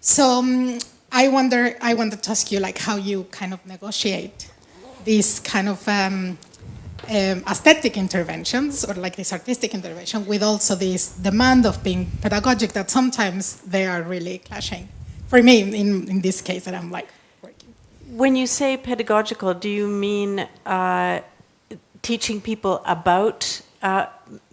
So um, I wonder, I wanted to ask you like how you kind of negotiate this kind of um, um, aesthetic interventions or like this artistic intervention with also this demand of being pedagogic that sometimes they are really clashing. For me, in, in this case that I'm like working. When you say pedagogical, do you mean uh, teaching people about uh,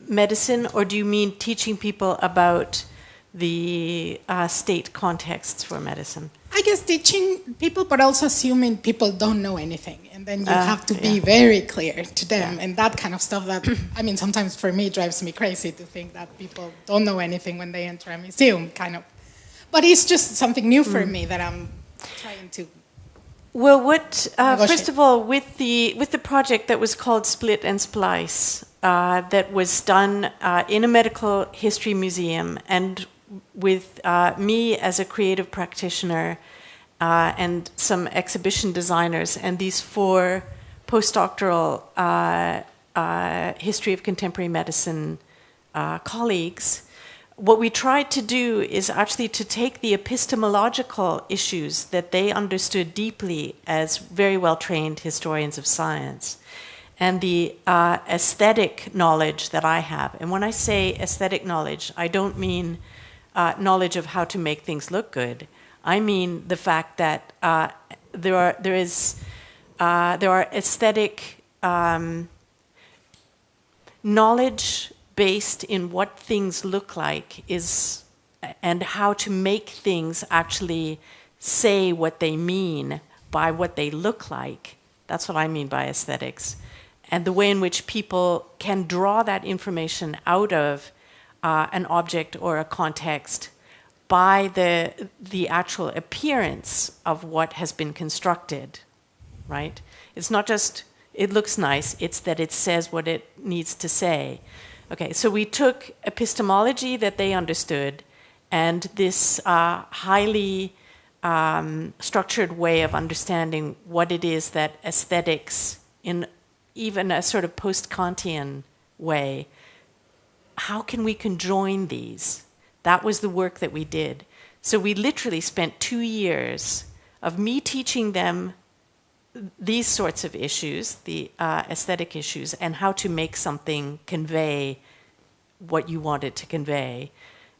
medicine or do you mean teaching people about the uh, state contexts for medicine? I guess teaching people, but also assuming people don't know anything. And then you uh, have to be yeah. very clear to them yeah. and that kind of stuff that, (clears throat) I mean, sometimes for me drives me crazy to think that people don't know anything when they enter a museum, kind of. But it's just something new for mm. me that I'm trying to well, what uh, first of all, with the with the project that was called Split and Splice, uh, that was done uh, in a medical history museum, and with uh, me as a creative practitioner uh, and some exhibition designers and these four postdoctoral uh, uh history of contemporary medicine uh, colleagues, what we tried to do is actually to take the epistemological issues that they understood deeply as very well trained historians of science and the uh, aesthetic knowledge that I have. And when I say aesthetic knowledge, I don't mean uh, knowledge of how to make things look good. I mean the fact that uh, there are there is uh, there are aesthetic um, knowledge based in what things look like is and how to make things actually say what they mean by what they look like. That's what I mean by aesthetics. And the way in which people can draw that information out of uh, an object or a context by the, the actual appearance of what has been constructed, right? It's not just, it looks nice, it's that it says what it needs to say. Okay, so we took epistemology that they understood and this uh, highly um, structured way of understanding what it is that aesthetics, in even a sort of post Kantian way, how can we conjoin these? That was the work that we did. So we literally spent two years of me teaching them these sorts of issues, the uh, aesthetic issues, and how to make something convey what you wanted to convey.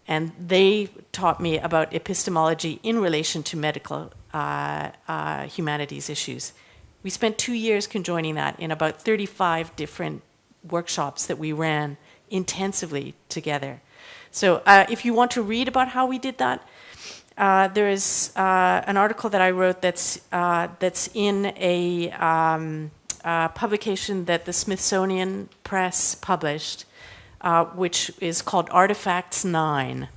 And they taught me about epistemology in relation to medical uh, uh, humanities issues. We spent two years conjoining that in about 35 different workshops that we ran intensively together. So uh, if you want to read about how we did that, uh, there is uh, an article that I wrote that's uh, that's in a um, publication that the Smithsonian Press published, uh, which is called Artifacts Nine,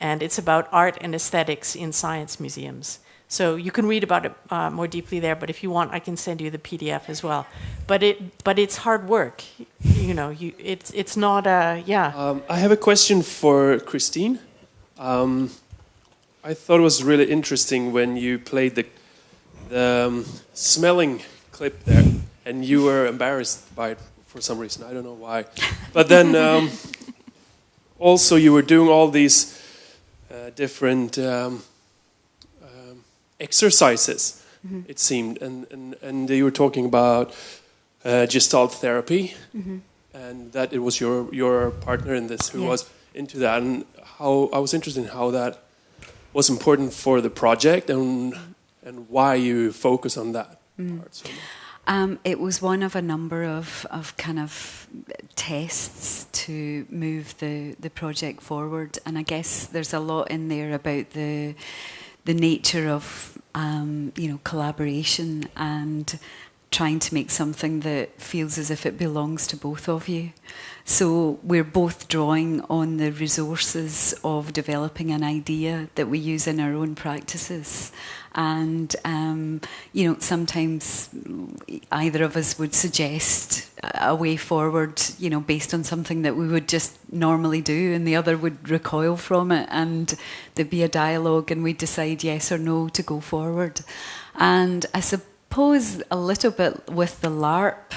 and it's about art and aesthetics in science museums. So you can read about it uh, more deeply there. But if you want, I can send you the PDF as well. But it but it's hard work. You know, you it's it's not a yeah. Um, I have a question for Christine. Um, I thought it was really interesting when you played the the um, smelling clip there, and you were embarrassed by it for some reason. I don't know why. But then (laughs) um, also you were doing all these uh, different exercises. Mm-hmm. It seemed, and, and and you were talking about uh, Gestalt therapy, Mhm. and that it was your your partner in this who Yeah. was into that, and how I was interested in how that was important for the project and and why you focus on that Mm. part so. Um, it was one of a number of, of kind of tests to move the, the project forward, and I guess there's a lot in there about the the nature of um, you know collaboration and trying to make something that feels as if it belongs to both of you. So we're both drawing on the resources of developing an idea that we use in our own practices. And, um, you know, sometimes either of us would suggest a way forward, you know, based on something that we would just normally do, and the other would recoil from it. And there'd be a dialogue, and we'd decide yes or no to go forward. And I suppose a little bit with the LARP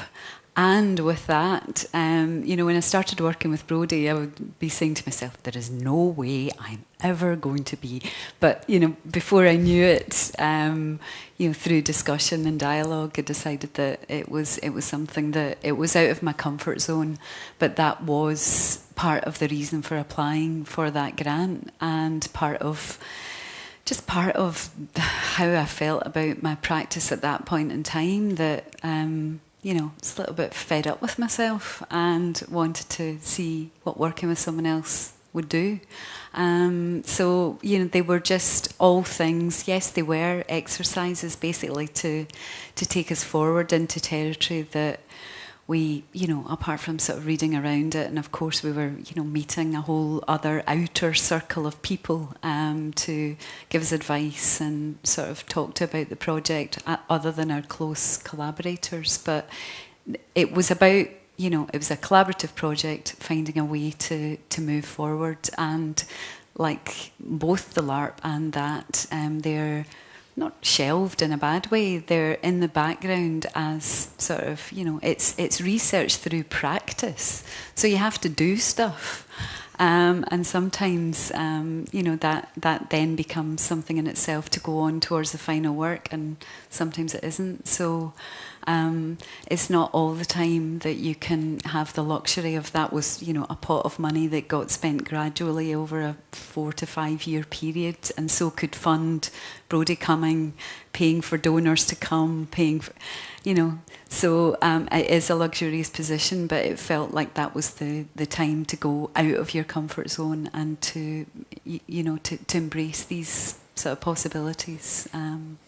and with that, um, you know, when I started working with Brody, I would be saying to myself, there is no way I'm ever going to be. But, you know, before I knew it, um, you know, through discussion and dialogue, I decided that it was, it was something that, it was out of my comfort zone. But that was part of the reason for applying for that grant and part of just part of (laughs) how I felt about my practice at that point in time that um, you know, it's a little bit fed up with myself and wanted to see what working with someone else would do. Um, so, you know, they were just all things, yes, they were exercises basically to, to take us forward into territory that we, you know, apart from sort of reading around it, and of course we were, you know, meeting a whole other outer circle of people um, to give us advice and sort of talk to about the project, uh, other than our close collaborators. But it was about, you know, it was a collaborative project, finding a way to to move forward, and like both the LARP and that, um, they're not shelved in a bad way. They're in the background as sort of, you know, it's it's research through practice. So you have to do stuff. Um, and sometimes, um, you know, that, that then becomes something in itself to go on towards the final work, and sometimes it isn't. So um, it's not all the time that you can have the luxury of that was, you know, a pot of money that got spent gradually over a four to five year period, and so could fund Brody coming, paying for donors to come, paying for, you know. So um, it is a luxurious position, but it felt like that was the, the time to go out of your comfort zone and to, you, know, to, to embrace these sort of possibilities. Um.